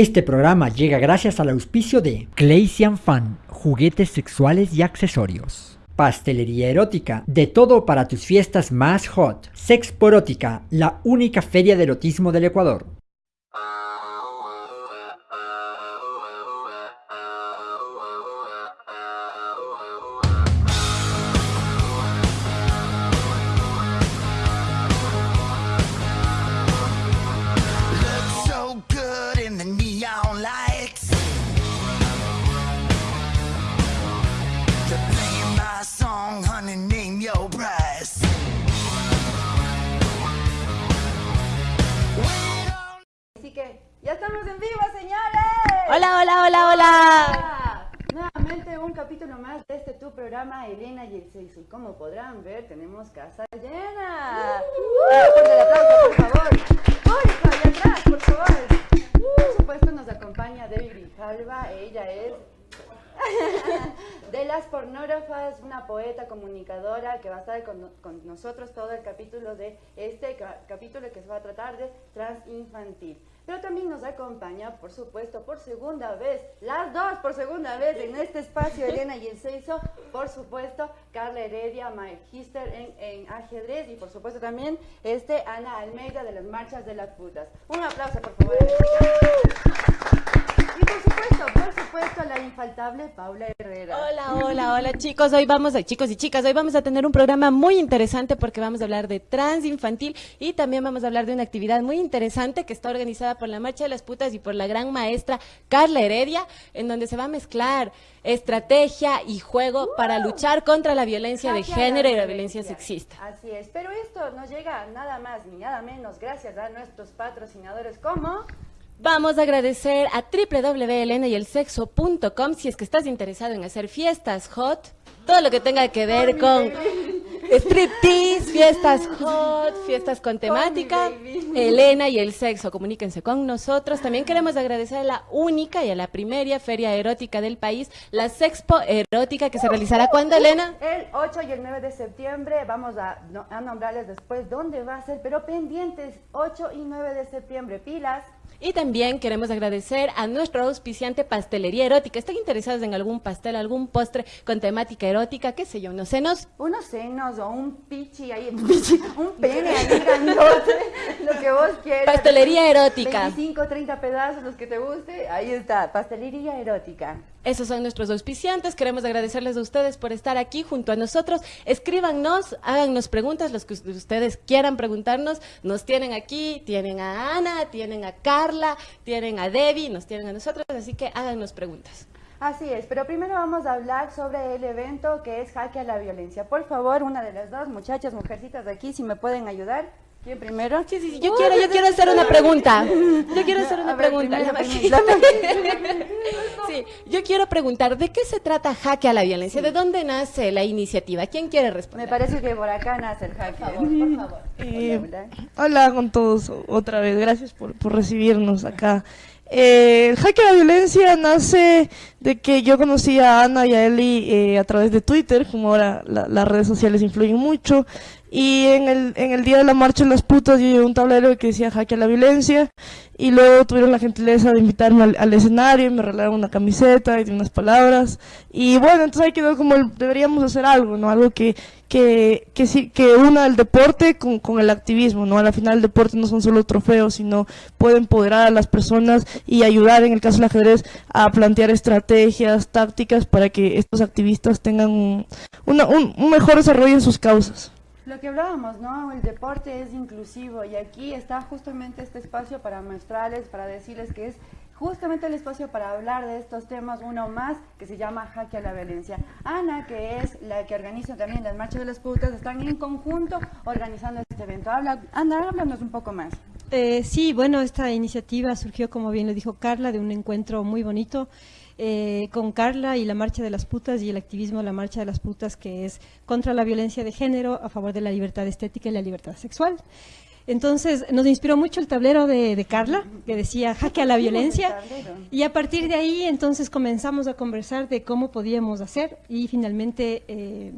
Este programa llega gracias al auspicio de Claysian Fan, juguetes sexuales y accesorios. Pastelería erótica, de todo para tus fiestas más hot. Sexporótica, la única feria de erotismo del Ecuador. Más de este tu programa Elena y el sexo. Y como podrán ver, tenemos casa llena. Uh, Fuerte el aplauso, por favor. Atrás, por favor. Acompaña Debbie Grijalva. Ella es de las pornógrafas, una poeta comunicadora que va a estar con, con nosotros todo el capítulo de este ca- capítulo que se va a tratar de transinfantil. Pero también nos acompaña, por supuesto, por segunda vez, las dos por segunda vez en este espacio, Elena y el Seiso, por supuesto, Carla Heredia, magister en, en ajedrez y por supuesto también este Ana Almeida de las marchas de las putas. Un aplauso, por favor. Por supuesto, por supuesto, la infaltable Paula Herrera. Hola, hola, hola chicos. Hoy vamos a, chicos y chicas, hoy vamos a tener un programa muy interesante porque vamos a hablar de trans infantil y también vamos a hablar de una actividad muy interesante que está organizada por la Marcha de las Putas y por la gran maestra Carla Heredia, en donde se va a mezclar estrategia y juego para luchar contra la violencia de la género y la violencia sexista. Así es, pero esto nos llega nada más ni nada menos gracias a nuestros patrocinadores como... Vamos a agradecer a www.elenayelsexo.com si es que estás interesado en hacer fiestas hot, todo lo que tenga que ver con striptease, fiestas hot, fiestas con temática. Elena y el sexo, comuníquense con nosotros. También queremos agradecer a la única y a la primera feria erótica del país, la Sexpo Erótica, que se realizará cuando, Elena? El 8 y el 9 de septiembre vamos a nombrarles después dónde va a ser, pero pendientes, 8 y 9 de septiembre, pilas. Y también queremos agradecer a nuestro auspiciante Pastelería Erótica. ¿Están interesados en algún pastel, algún postre con temática erótica? ¿Qué sé yo? No sé, nos Unos senos o un pichi ahí, un, pichi, un pene ahí grandote, lo que vos quieras. Pastelería erótica. 25, 30 pedazos, los que te guste, ahí está, pastelería erótica. Esos son nuestros auspiciantes. Queremos agradecerles a ustedes por estar aquí junto a nosotros. Escríbanos, háganos preguntas, los que us- ustedes quieran preguntarnos. Nos tienen aquí, tienen a Ana, tienen a Tienen a Debbie, nos tienen a nosotros, así que háganos preguntas. Así es, pero primero vamos a hablar sobre el evento que es Jaque a la Violencia. Por favor, una de las dos muchachas, mujercitas de aquí, si me pueden ayudar. ¿Quién primero? Sí, sí, sí, yo quiero, yo quiero hacer una pregunta. Yo quiero hacer una ver, pregunta. primero, La primero, Sí, yo quiero preguntar, ¿de qué se trata Jaque a la Violencia? ¿De dónde nace la iniciativa? ¿Quién quiere Me responder? parece que por acá nace el jaque. Por favor. Eh, Hola, hola. hola con todos otra vez, gracias por, por recibirnos acá. Eh, el jaque a la violencia nace de que yo conocí a Ana y a Eli eh, a través de Twitter, como ahora la- las redes sociales influyen mucho. Y en el, en el día de la marcha de las putas yo llevé un tablero que decía jaque a la violencia. Y luego tuvieron la gentileza de invitarme al, escenario y me regalaron una camiseta y unas palabras. Y bueno, entonces ahí quedó como el- deberíamos hacer algo, ¿no? Algo que, que, que, sí, que una el deporte con, con el activismo, ¿no? Al final el deporte no son solo trofeos, sino puede empoderar a las personas y ayudar, en el caso del ajedrez, a plantear estrategias, tácticas para que estos activistas tengan un, una- un, un mejor desarrollo en sus causas. Lo que hablábamos, ¿no? El deporte es inclusivo y aquí está justamente este espacio para mostrarles, para decirles que es justamente el espacio para hablar de estos temas, uno más que se llama Jaque a la Violencia. Ana, que es la que organiza también las marchas de las putas, están en conjunto organizando este evento. Habla, Ana, háblanos un poco más. Eh, sí, bueno, esta iniciativa surgió, como bien lo dijo Carla, de un encuentro muy bonito eh, con Carla y la Marcha de las Putas y el activismo de la Marcha de las Putas, que es contra la violencia de género, a favor de la libertad estética y la libertad sexual. Entonces, nos inspiró mucho el tablero de, de Carla, que decía jaque a la violencia. Y a partir de ahí, entonces, comenzamos a conversar de cómo podíamos hacer y finalmente... eh,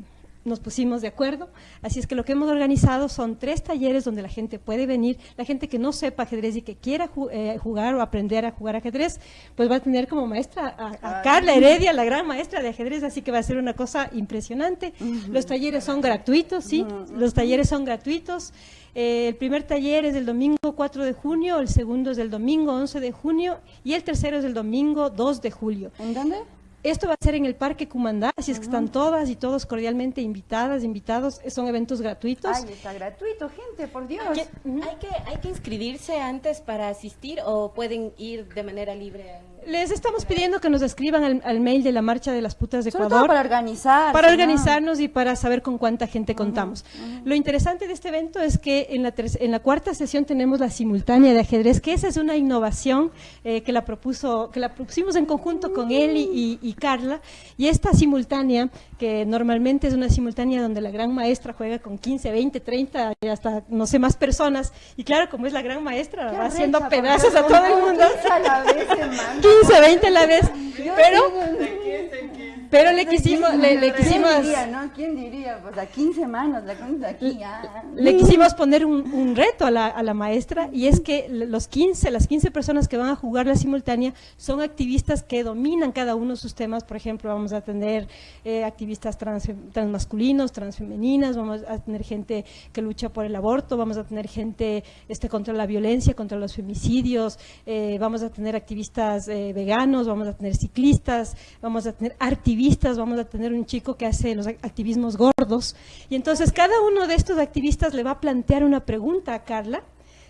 nos pusimos de acuerdo. Así es que lo que hemos organizado son tres talleres donde la gente puede venir. La gente que no sepa ajedrez y que quiera ju- eh, jugar o aprender a jugar ajedrez, pues va a tener como maestra a, a Carla Heredia, la gran maestra de ajedrez, así que va a ser una cosa impresionante. Los talleres son gratuitos, sí, los talleres son gratuitos. Eh, el primer taller es el domingo 4 de junio, el segundo es el domingo 11 de junio y el tercero es el domingo 2 de julio. ¿En dónde? Esto va a ser en el Parque Cumandá, así es que están todas y todos cordialmente invitadas, invitados. Son eventos gratuitos. Ay, está gratuito, gente, por Dios. ¿Hay que, ¿Hay que inscribirse antes para asistir o pueden ir de manera libre? Les estamos pidiendo que nos escriban al, al mail de la Marcha de las Putas de Sobre Ecuador. todo para organizar. para organizarnos y para saber con cuánta gente contamos. Lo interesante de este evento es que en la, en la cuarta sesión tenemos la simultánea de ajedrez, que esa es una innovación eh, que la propuso, que la propusimos en conjunto con él y, y- y Carla. Y esta simultánea, que normalmente es una simultánea donde la gran maestra juega con 15, 20, 30 y hasta no sé más personas. Y claro, como es la gran maestra, Qué va haciendo pedazos a todo el mundo. 15 a la vez. 15, 20 a la vez. Pero, pero le quisimos, le, le quisimos. ¿Quién diría, no? ¿Quién diría? Pues a 15 manos, la cosa aquí, ah. Le quisimos poner un, un reto a la, a la maestra y es que los 15, las 15 personas que van a jugar la simultánea son activistas que dominan cada uno de sus temas. Por ejemplo, vamos a tener eh, activistas trans, transmasculinos, transfemeninas, vamos a tener gente que lucha por el aborto, vamos a tener gente este, contra la violencia, contra los femicidios, eh, vamos a tener activistas eh, veganos, vamos a tener ciclistas, vamos a tener activistas, vamos a tener un chico que hace los ac- activismos gordos. Y entonces cada uno de estos activistas le va a plantear una pregunta a Carla,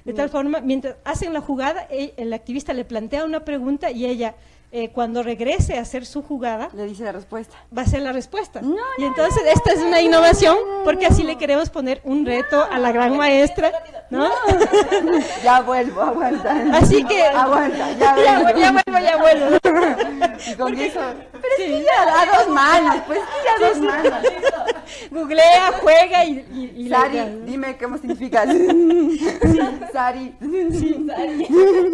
de tal forma, mientras hacen la jugada, el activista le plantea una pregunta y ella, eh, cuando regrese a hacer su jugada, Le dice la respuesta. va a ser la respuesta. No, y entonces no, esta es una no, innovación no, no, porque así le queremos poner un reto a la gran maestra, ¿no? Ya vuelvo, aguanta. Así que Aguanta, ya ya, vuelvo. ya vuelvo, ya vuelvo. Y con eso. Pero es que ya a dos manos, pues ya dos manos. Googlea, juega y, y, y la- Sari, dime cómo significa. Sari.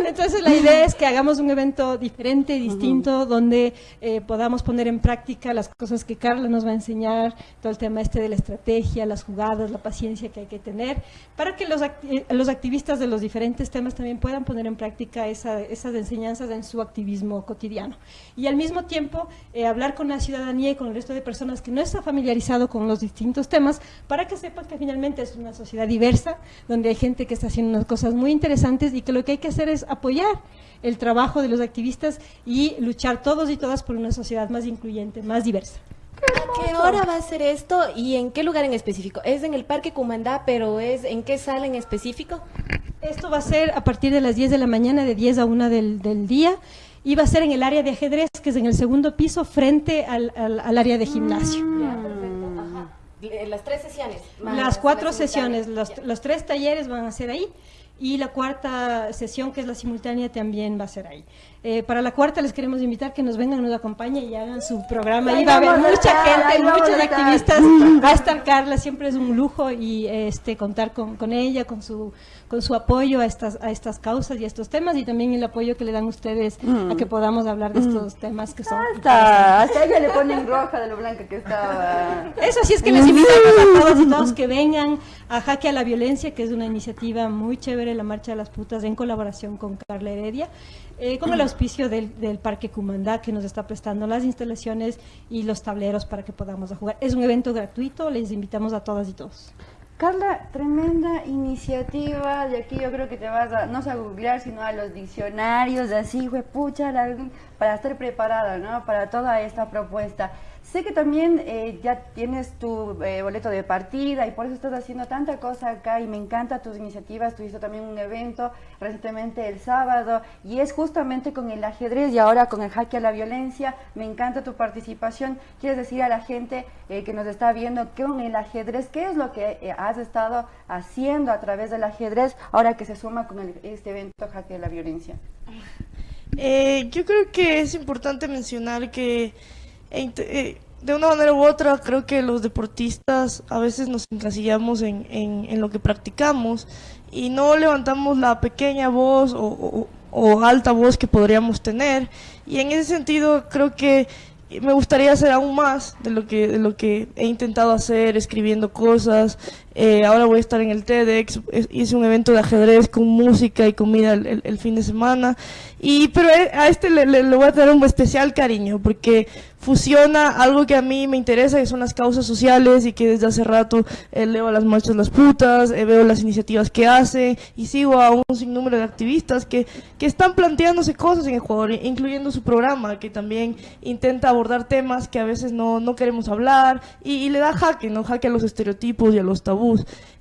Entonces la idea es que hagamos un evento diferente, distinto, donde eh, podamos poner en práctica las cosas que Carla nos va a enseñar, todo el tema este de la estrategia, las jugadas, la paciencia que hay que tener, para que los, eh, los activistas de los diferentes temas también puedan poner en práctica esa- esas enseñanzas en su activismo cotidiano. Y al mismo tiempo eh, hablar con la ciudadanía y con el resto de personas que no está familiarizado con los distintos temas, para que sepan que finalmente es una sociedad diversa, donde hay gente que está haciendo unas cosas muy interesantes y que lo que hay que hacer es apoyar el trabajo de los activistas y luchar todos y todas por una sociedad más incluyente, más diversa. ¿A qué hora va a ser esto y en qué lugar en específico? ¿Es en el Parque Cumandá, pero es en qué sala en específico? Esto va a ser a partir de las 10 de la mañana, de 10 a 1 del, del día, y va a ser en el área de ajedrez, que es en el segundo piso, frente al, al- al área de gimnasio. Ya, perfecto. Ajá. Las tres sesiones. más Las cuatro sesiones, los, los tres talleres van a ser ahí y la cuarta sesión, que es la simultánea, también va a ser ahí. Eh, para la cuarta les queremos invitar que nos vengan, nos acompañen y hagan su programa. Ahí Ahí va a haber mucha estar, gente, muchos activistas. Va a estar Carla, siempre es un lujo y este contar con, con ella, con su con su apoyo a estas a estas causas y a estos temas y también el apoyo que le dan ustedes a que podamos hablar de estos temas que son Hasta, hasta ella le ponen roja de lo blanca que estaba. Eso sí es que les invitamos a todos y todos que vengan a Jaque a la Violencia, que es una iniciativa muy chévere, la Marcha de las Putas, en colaboración con Carla Heredia, eh, con el auspicio del, Parque Cumandá, que nos está prestando las instalaciones y los tableros para que podamos jugar. Es un evento gratuito, les invitamos a todas y todos. Carla, tremenda iniciativa. De aquí yo creo que te vas a, no sé a googlear, sino a los diccionarios, así, pucha, la- para estar preparada, ¿no? Para toda esta propuesta. Sé que también eh, ya tienes tu eh, boleto de partida y por eso estás haciendo tanta cosa acá y me encanta tus iniciativas. Tuviste también un evento recientemente el sábado y es justamente con el ajedrez y ahora con el jaque a la violencia. Me encanta tu participación. ¿Quieres decir a la gente eh, que nos está viendo que con el ajedrez, qué es lo que eh, has estado haciendo a través del ajedrez ahora que se suma con el- este evento jaque a la violencia? Eh, yo creo que es importante mencionar que e eh, de una manera u otra creo que los deportistas a veces nos encasillamos en, en- lo que practicamos y no levantamos la pequeña voz o, o- o alta voz que podríamos tener y en ese sentido creo que me gustaría hacer aún más de lo que, de lo que he intentado hacer, escribiendo cosas. Eh, ahora voy a estar en el TEDx, hice un evento de ajedrez con música y comida el, el- el fin de semana. Y, pero eh, a este le, le- le voy a tener un especial cariño porque fusiona algo que a mí me interesa, que son las causas sociales y que desde hace rato eh, leo a las marchas las putas, eh, veo las iniciativas que hace y sigo a un sinnúmero de activistas que, que están planteándose cosas en Ecuador, incluyendo su programa, que también intenta abordar temas que a veces no, no queremos hablar y, y le da jaque, ¿no? Jaque a los estereotipos y a los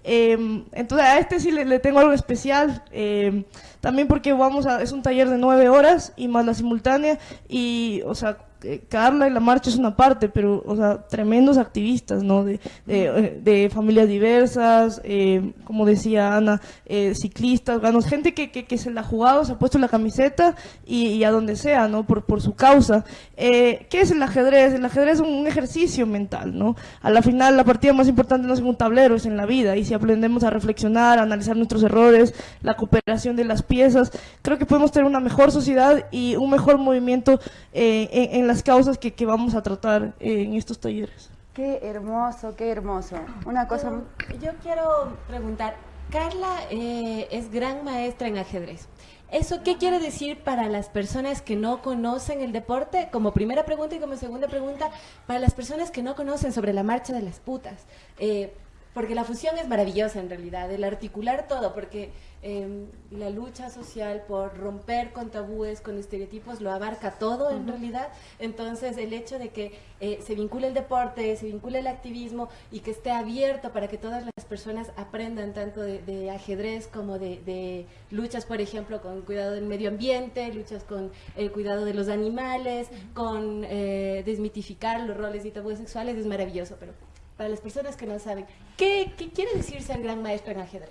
Eh, entonces a este sí le, tengo algo especial, eh, también porque vamos a, es un taller de nueve horas y más la simultánea y, o sea, eh, Carla y la marcha es una parte, pero, o sea, tremendos activistas, ¿no? De, de, de familias diversas, eh, como decía Ana, eh, ciclistas, bueno, gente que, que, que se la ha jugado, se ha puesto la camiseta y, y a donde sea, ¿no? Por, por su causa. Eh, ¿Qué es el ajedrez? El ajedrez es un ejercicio mental, ¿no? A la final, la partida más importante no es en un tablero, es en la vida. Y si aprendemos a reflexionar, a analizar nuestros errores, la cooperación de las piezas, creo que podemos tener una mejor sociedad y un mejor movimiento eh, en, en las causas que, que vamos a tratar eh, en estos talleres. Qué hermoso, qué hermoso. Una cosa... Yo, yo quiero preguntar, Carla eh, es gran maestra en ajedrez. ¿Eso qué quiere decir para las personas que no conocen el deporte? Como primera pregunta y como segunda pregunta, para las personas que no conocen sobre la marcha de las putas. Eh, porque la fusión es maravillosa en realidad, el articular todo, porque eh, la lucha social por romper con tabúes, con estereotipos, lo abarca todo en realidad. Entonces, el hecho de que eh, se vincule el deporte, se vincule el activismo y que esté abierto para que todas las personas aprendan tanto de, de ajedrez como de, de luchas, por ejemplo, con cuidado del medio ambiente, luchas con el cuidado de los animales, con eh, desmitificar los roles y tabúes sexuales, es maravilloso, pero para las personas que no saben, ¿qué, qué quiere decir ser gran maestro en ajedrez?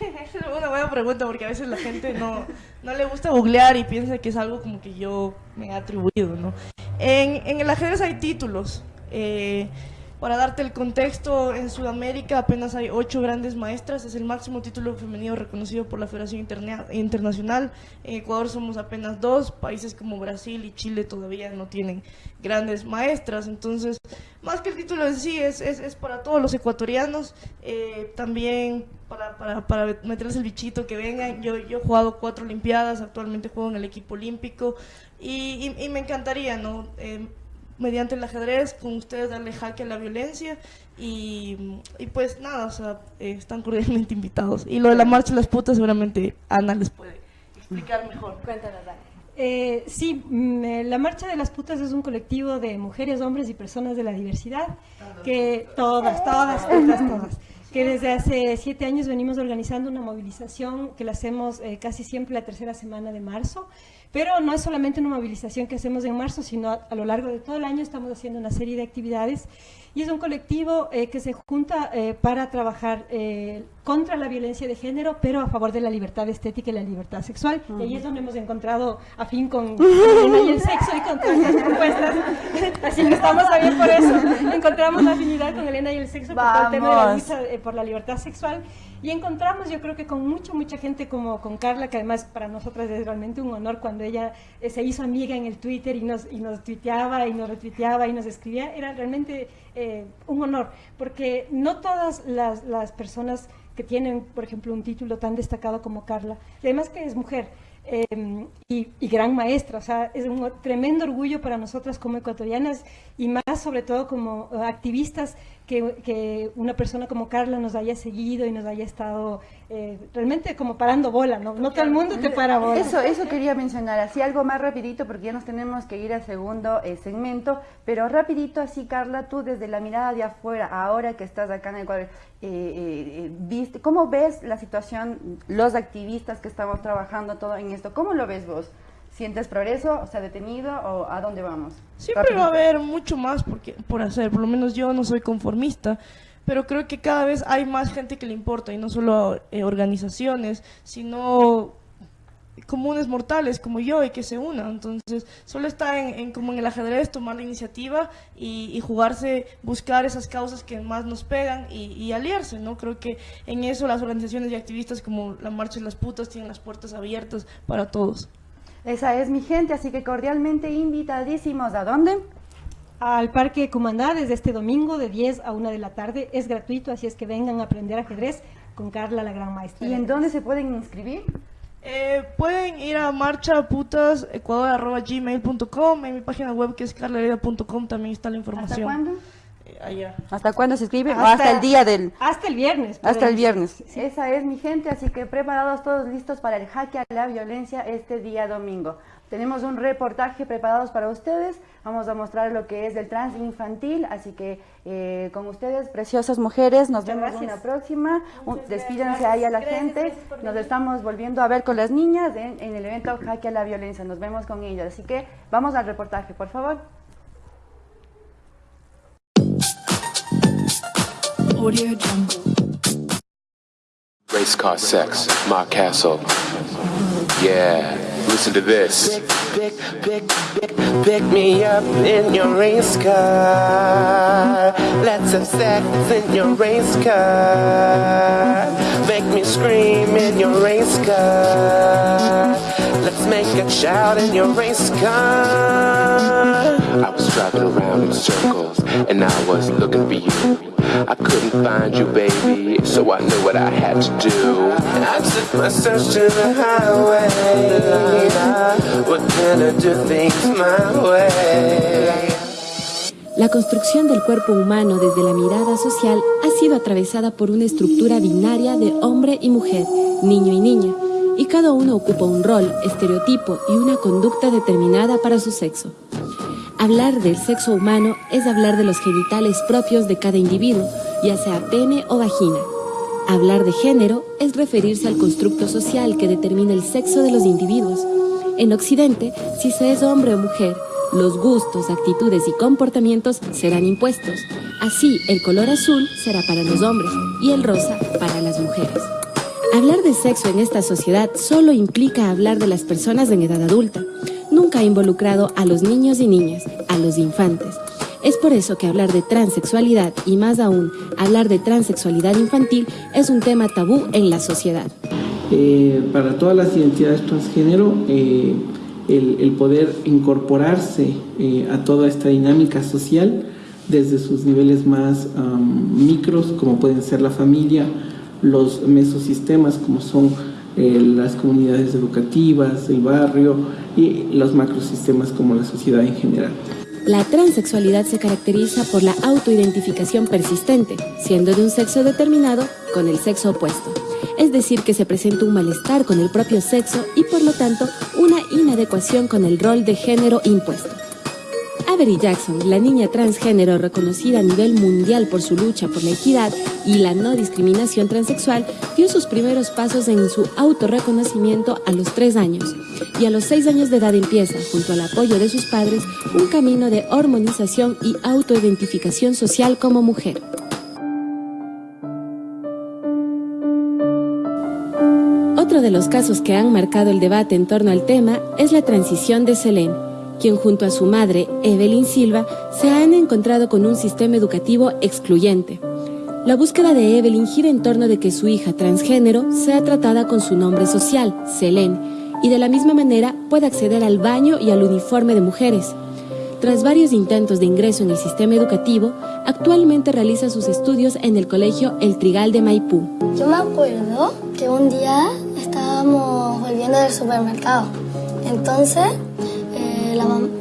Esa es una buena pregunta porque a veces la gente no, no le gusta googlear y piensa que es algo como que yo me he atribuido, ¿no? En, en el ajedrez hay títulos. eh, para darte el contexto, en Sudamérica apenas hay ocho grandes maestras, es el máximo título femenino reconocido por la Federación Interna- Internacional. En Ecuador somos apenas dos, países como Brasil y Chile todavía no tienen grandes maestras, entonces más que el título en sí es, es, es para todos los ecuatorianos, eh, también para, para, para meterles el bichito que vengan. Yo, yo he jugado cuatro Olimpiadas, actualmente juego en el equipo olímpico y, y- me encantaría, ¿no? Eh, mediante el ajedrez, con ustedes darle jaque a la violencia y, y pues nada, o sea, eh, están cordialmente invitados. Y lo de la marcha de las putas seguramente Ana les puede explicar mejor. Cuéntanos, Dani. Eh, sí, mm, eh, la Marcha de las Putas es un colectivo de mujeres, hombres y personas de la diversidad, que todas, todas, todas, todas, que desde hace siete años venimos organizando una movilización que la hacemos eh, casi siempre la tercera semana de marzo, pero no es solamente una movilización que hacemos en marzo, sino a, a lo largo de todo el año estamos haciendo una serie de actividades y es un colectivo eh, que se junta eh, para trabajar eh, contra la violencia de género, pero a favor de la libertad estética y la libertad sexual. Y ahí es donde hemos encontrado afín con, con el, y el sexo y con todas estas propuestas. Así que estamos también por eso. Encontramos la afinidad con Elena y el sexo por todo el tema de la lucha por la libertad sexual. Y encontramos, yo creo que con mucha, mucha gente como con Carla, que además para nosotras es realmente un honor cuando ella se hizo amiga en el Twitter y nos, y nos tuiteaba y nos retuiteaba y nos escribía, era realmente eh, un honor, porque no todas las, las personas que tienen, por ejemplo, un título tan destacado como Carla, además que es mujer, eh, y, y gran maestra, o sea, es un tremendo orgullo para nosotras como ecuatorianas y más sobre todo como activistas que, que una persona como Carla nos haya seguido y nos haya estado eh, realmente como parando bola, ¿no? No todo el mundo te para bola. Eso, eso quería mencionar, así algo más rapidito porque ya nos tenemos que ir al segundo eh, segmento, pero rapidito así Carla, tú desde la mirada de afuera, ahora que estás acá en Ecuador, eh, eh, eh, viste, ¿cómo ves la situación, los activistas que estamos trabajando todo en esto? ¿Cómo lo ves vos? ¿Sientes progreso, o sea, detenido o a dónde vamos? Siempre va a haber mucho más porque, por hacer, por lo menos yo no soy conformista, pero creo que cada vez hay más gente que le importa y no solo eh, organizaciones, sino comunes mortales como yo y que se unan. Entonces, solo está en, en como en el ajedrez tomar la iniciativa y, y jugarse, buscar esas causas que más nos pegan y, y aliarse, ¿no? Creo que en eso las organizaciones y activistas como la Marcha de las Putas tienen las puertas abiertas para todos. Esa es mi gente, así que cordialmente invitadísimos. ¿A dónde? Al Parque Cumandá desde este domingo de 10 a 1 de la tarde. Es gratuito, así es que vengan a aprender ajedrez con Carla, la gran maestra. ¿Y en dónde se pueden inscribir? Eh, pueden ir a marchaputasecuador.gmail.com En mi página web que es carlahereda.com también está la ¿Hasta información. cuándo? Allá. ¿Hasta cuándo se inscribe? ¿O hasta el día del...? Hasta el viernes. Hasta el viernes. inscribirse. Esa es mi gente, así que preparados todos listos para el jaque a la violencia este día domingo. Tenemos un reportaje preparados para ustedes. Vamos a mostrar lo que es el trans infantil, así que eh, con ustedes, preciosas mujeres, nos Muchas vemos gracias. una próxima. Un- despídanse ahí a la gente. Nos estamos volviendo a ver con las niñas en, en el evento jaque a la violencia. Nos vemos con ellas. Así que vamos al reportaje, por favor. Audio Jungle. Race car sex, Mark Castle. Yeah, listen to this. Pick, pick, pick, pick me up in your race car. Let's have sex in your race car. Make me scream in your race car. Let's make a shout in your race car. I was driving around in circles and I was looking for you. I couldn't find you, baby, so I knew what I had to do. I took my search to the highway. What can I do my way? La construcción del cuerpo humano desde la mirada social ha sido atravesada por una estructura binaria de hombre y mujer, niño y niña, y cada uno ocupa un rol, estereotipo y una conducta determinada para su sexo. Hablar del sexo humano es hablar de los genitales propios de cada individuo, ya sea pene o vagina. Hablar de género es referirse al constructo social que determina el sexo de los individuos. En Occidente, si se es hombre o mujer, los gustos, actitudes y comportamientos serán impuestos. Así, el color azul será para los hombres y el rosa para las mujeres. Hablar de sexo en esta sociedad solo implica hablar de las personas en edad adulta. Nunca ha involucrado a los niños y niñas, a los infantes. Es por eso que hablar de transexualidad y más aún hablar de transexualidad infantil es un tema tabú en la sociedad. Eh, para todas las identidades transgénero, eh, el, poder incorporarse eh, a toda esta dinámica social desde sus niveles más micros, como pueden ser la familia, los mesosistemas, como son eh, las comunidades educativas, el barrio y los macrosistemas como la sociedad en general. La transexualidad se caracteriza por la autoidentificación persistente, siendo de un sexo determinado con el sexo opuesto. Es decir, que se presenta un malestar con el propio sexo y por lo tanto una inadecuación con el rol de género impuesto. Avery Jackson, la niña transgénero reconocida a nivel mundial por su lucha por la equidad y la no discriminación transexual, dio sus primeros pasos en su autorreconocimiento a los tres años y a los seis años de edad empieza, junto al apoyo de sus padres, un camino de hormonización y autoidentificación social como mujer. Otro de los casos que han marcado el debate en torno al tema es la transición de Selene, quien junto a su madre, Evelyn Silva, se han encontrado con un sistema educativo excluyente. La búsqueda de Evelyn gira en torno de que su hija transgénero sea tratada con su nombre social, Selene, y de la misma manera pueda acceder al baño y al uniforme de mujeres. Tras varios intentos de ingreso en el sistema educativo, actualmente realiza sus estudios en el colegio El Trigal de Maipú. Yo me acuerdo que un día estábamos volviendo del supermercado. Entonces,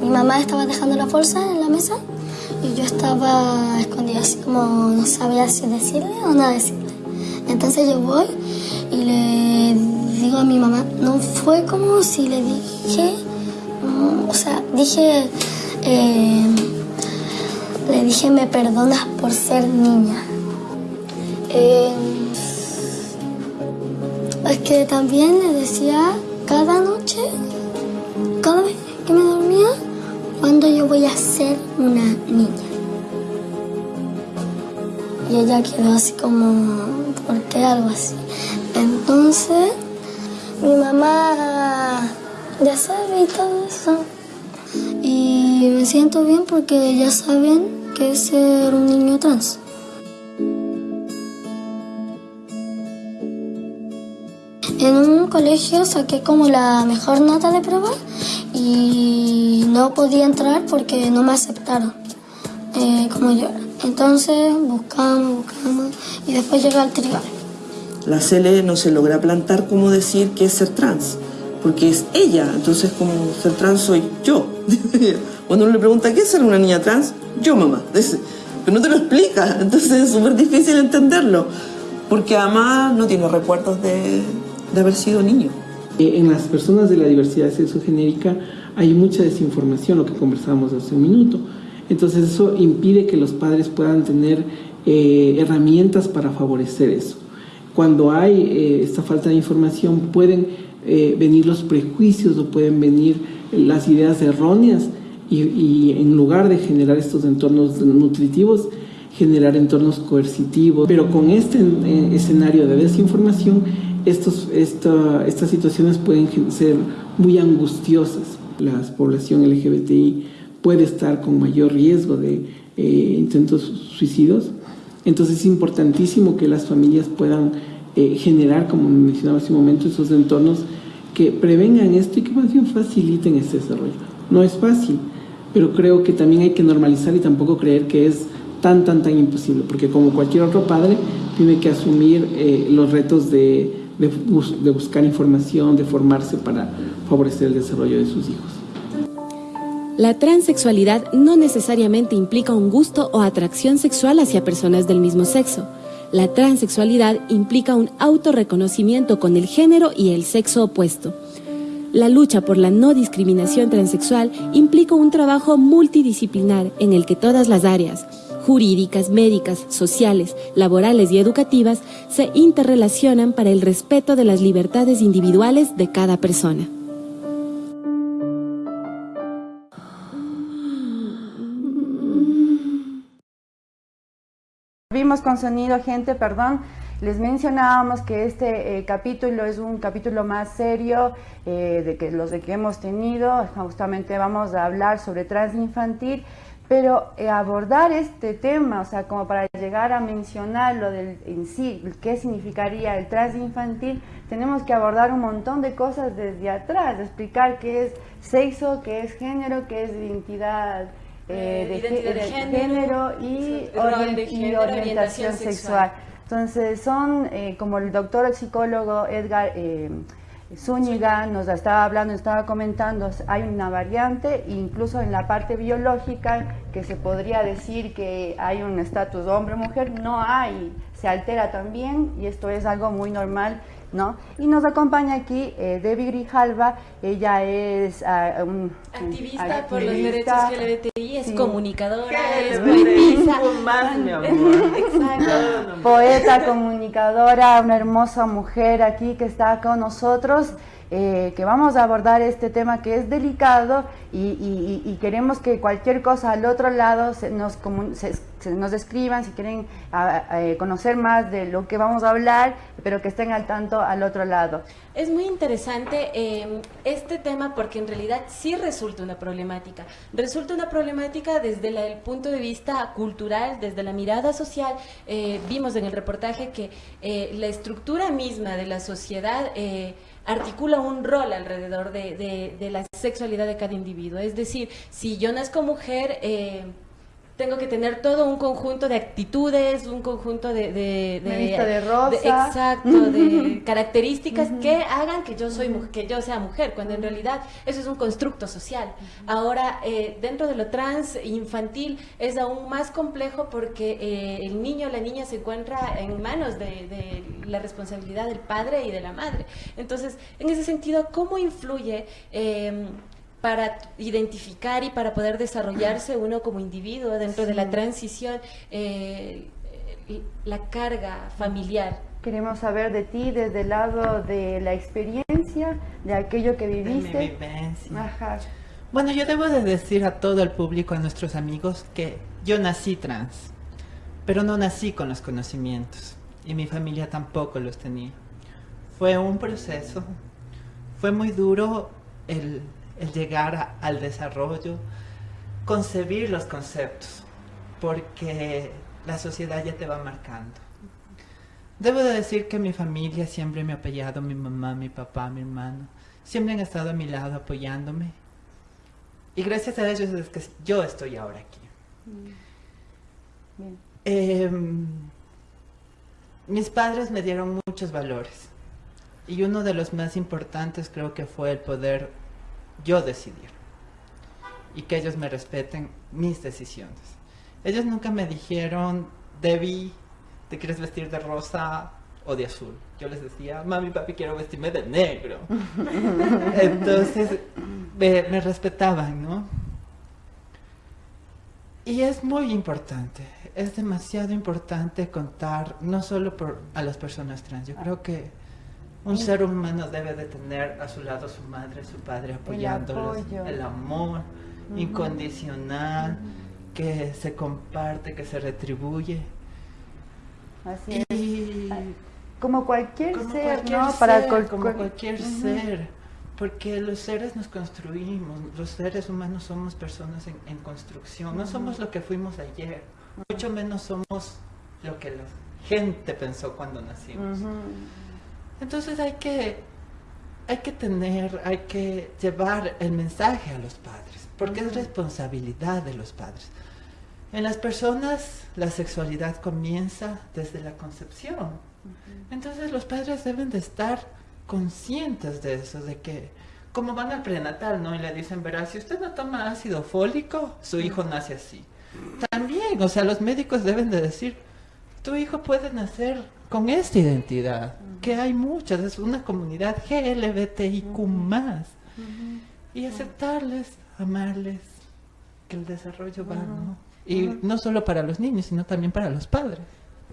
mi mamá estaba dejando la bolsa en la mesa y yo estaba escondida, así como no sabía si decirle o no decirle. Entonces yo voy y le digo a mi mamá, no fue como si le dije, o sea, dije, eh, le dije, me perdonas por ser niña. Eh, es que también le decía cada noche, cada vez que me dormía, cuando yo voy a ser una niña. Y ella quedó así como, ¿por qué algo así? Entonces, mi mamá ya sabe y todo eso. Y me siento bien porque ya saben que es ser un niño trans. En un colegio saqué como la mejor nota de prueba y no podía entrar porque no me aceptaron eh, como yo. Entonces buscamos, buscamos y después llegué al tribunal. La CL no se logra plantar como decir que es ser trans, porque es ella, entonces como ser trans soy yo. Cuando uno le pregunta qué es ser una niña trans, yo mamá. Pero no te lo explica, entonces es súper difícil entenderlo, porque además no tiene recuerdos de, de haber sido niño. Eh, En las personas de la diversidad sexogenérica hay mucha desinformación, lo que conversábamos hace un minuto. Entonces eso impide que los padres puedan tener eh, herramientas para favorecer eso. Cuando hay eh, esta falta de información pueden eh, venir los prejuicios o pueden venir las ideas erróneas y, y en lugar de generar estos entornos nutritivos, generar entornos coercitivos. Pero con este eh, escenario de desinformación, estos, esta- estas situaciones pueden ser muy angustiosas. La población LGBTI puede estar con mayor riesgo de eh, intentos suicidios. Entonces es importantísimo que las familias puedan eh, generar, como mencionaba hace un momento, esos entornos que prevengan esto y que más bien faciliten este desarrollo. No es fácil, pero creo que también hay que normalizar y tampoco creer que es tan, tan, tan imposible, porque como cualquier otro padre, tiene que asumir eh, los retos de, de bus- de buscar información, de formarse para favorecer el desarrollo de sus hijos. La transexualidad no necesariamente implica un gusto o atracción sexual hacia personas del mismo sexo. La transexualidad implica un autorreconocimiento con el género y el sexo opuesto. La lucha por la no discriminación transexual implica un trabajo multidisciplinar en el que todas las áreas, jurídicas, médicas, sociales, laborales y educativas, se interrelacionan para el respeto de las libertades individuales de cada persona. Vimos con sonido, gente, perdón. Les mencionábamos que este eh, capítulo es un capítulo más serio eh, de que los que hemos tenido. Justamente vamos a hablar sobre transinfantil, pero eh, abordar este tema, o sea, como para llegar a mencionar lo del en sí, qué significaría el transinfantil, tenemos que abordar un montón de cosas desde atrás, explicar qué es sexo, qué es género, qué es identidad eh, de, identidad de género, y, orien- de género, orientación orientación sexual. sexual. Entonces son, eh, como el doctor psicólogo Edgar eh, Zúñiga nos estaba hablando, estaba comentando, hay una variante, incluso en la parte biológica, que se podría decir que hay un estatus hombre-mujer, no hay, se altera también y esto es algo muy normal, ¿no? Y nos acompaña aquí eh, Debbie Grijalva, ella es ah, un, Activista por los derechos LGBTI, es sí. comunicadora, es poetisa. más, mi amor. Exacto. poeta, comunicadora, una hermosa mujer aquí que está con nosotros, eh, que vamos a abordar este tema que es delicado y, y- y- queremos que cualquier cosa al otro lado se nos, se- se nos escriban si quieren a- a, eh, conocer más de lo que vamos a hablar, pero que estén al tanto al otro lado. Es muy interesante eh, este tema porque en realidad sí resulta una problemática. Resulta una problemática desde la- el punto de vista cultural, desde la mirada social. Eh, vimos en el reportaje que eh, la estructura misma de la sociedad eh, articula un rol alrededor de, de- la sexualidad de cada individuo. Es decir, si yo nazco mujer... eh, tengo que tener todo un conjunto de actitudes, un conjunto de... de, visto de rosa. exacto, de características que hagan que yo, soy, mu- que yo sea mujer, cuando en realidad eso es un constructo social. Ahora, eh, dentro de lo trans infantil es aún más complejo porque eh, el niño o la niña se encuentra en manos de, de la responsabilidad del padre y de la madre. Entonces, en ese sentido, ¿cómo influye... eh, para identificar y para poder desarrollarse uno como individuo dentro de la Sí. transición, eh, la carga familiar. Queremos saber de ti desde el lado de la experiencia, de aquello que viviste. mi vivencia. Ajá. Bueno, yo debo de decir a todo el público, a nuestros amigos, que yo nací trans, pero no nací con los conocimientos y mi familia tampoco los tenía. Fue un proceso, fue muy duro el llegar a- al desarrollo, concebir los conceptos, porque la sociedad ya te va marcando. Debo de decir que mi familia siempre me ha apoyado, mi mamá, mi papá, mi hermano. Siempre han estado a mi lado apoyándome. Y gracias a ellos es que yo estoy ahora aquí. Bien. Em, mis padres me dieron muchos valores. Y uno de los más importantes creo que fue el poder yo decidir. Y que ellos me respeten mis decisiones. Ellos nunca me dijeron, Debbie, ¿te quieres vestir de rosa o de azul? Yo les decía, mami, papi, quiero vestirme de negro. Entonces, me, me respetaban, ¿no? Y es muy importante, es demasiado importante contar no solo por, a las personas trans, yo creo que un ser humano debe de tener a su lado su madre, su padre apoyándolos, el amor incondicional que se comparte, que se retribuye. Así Y- es. Como cualquier como ser, cualquier ¿no? Para cual- como cual- cualquier ser, porque los seres nos construimos, los seres humanos somos personas en, en construcción, no somos lo que fuimos ayer, mucho menos somos lo que la gente pensó cuando nacimos. Entonces hay que, hay que tener, hay que llevar el mensaje a los padres, porque es responsabilidad de los padres. En las personas la sexualidad comienza desde la concepción. Entonces los padres deben de estar conscientes de eso, de que como van al prenatal, ¿no? Y le dicen, verás, si usted no toma ácido fólico, su hijo nace así. También, o sea, los médicos deben de decir, tu hijo puede nacer con esta identidad, que hay muchas, es una comunidad GLBTIQ más, y aceptarles, amarles, que el desarrollo va, ¿no? Y no solo para los niños, sino también para los padres.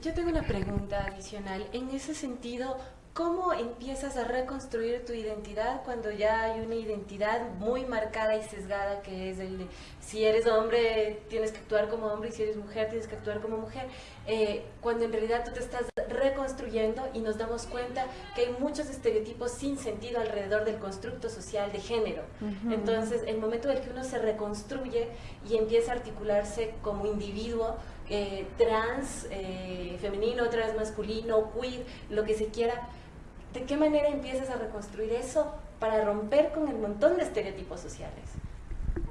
Yo tengo una pregunta adicional. En ese sentido, ¿cómo empiezas a reconstruir tu identidad cuando ya hay una identidad muy marcada y sesgada que es el de si eres hombre tienes que actuar como hombre y si eres mujer tienes que actuar como mujer? Eh, cuando en realidad tú te estás reconstruyendo y nos damos cuenta que hay muchos estereotipos sin sentido alrededor del constructo social de género. Entonces, el momento en el que uno se reconstruye y empieza a articularse como individuo, eh, trans, eh, femenino, trans masculino, queer, lo que se quiera, ¿de qué manera empiezas a reconstruir eso para romper con el montón de estereotipos sociales?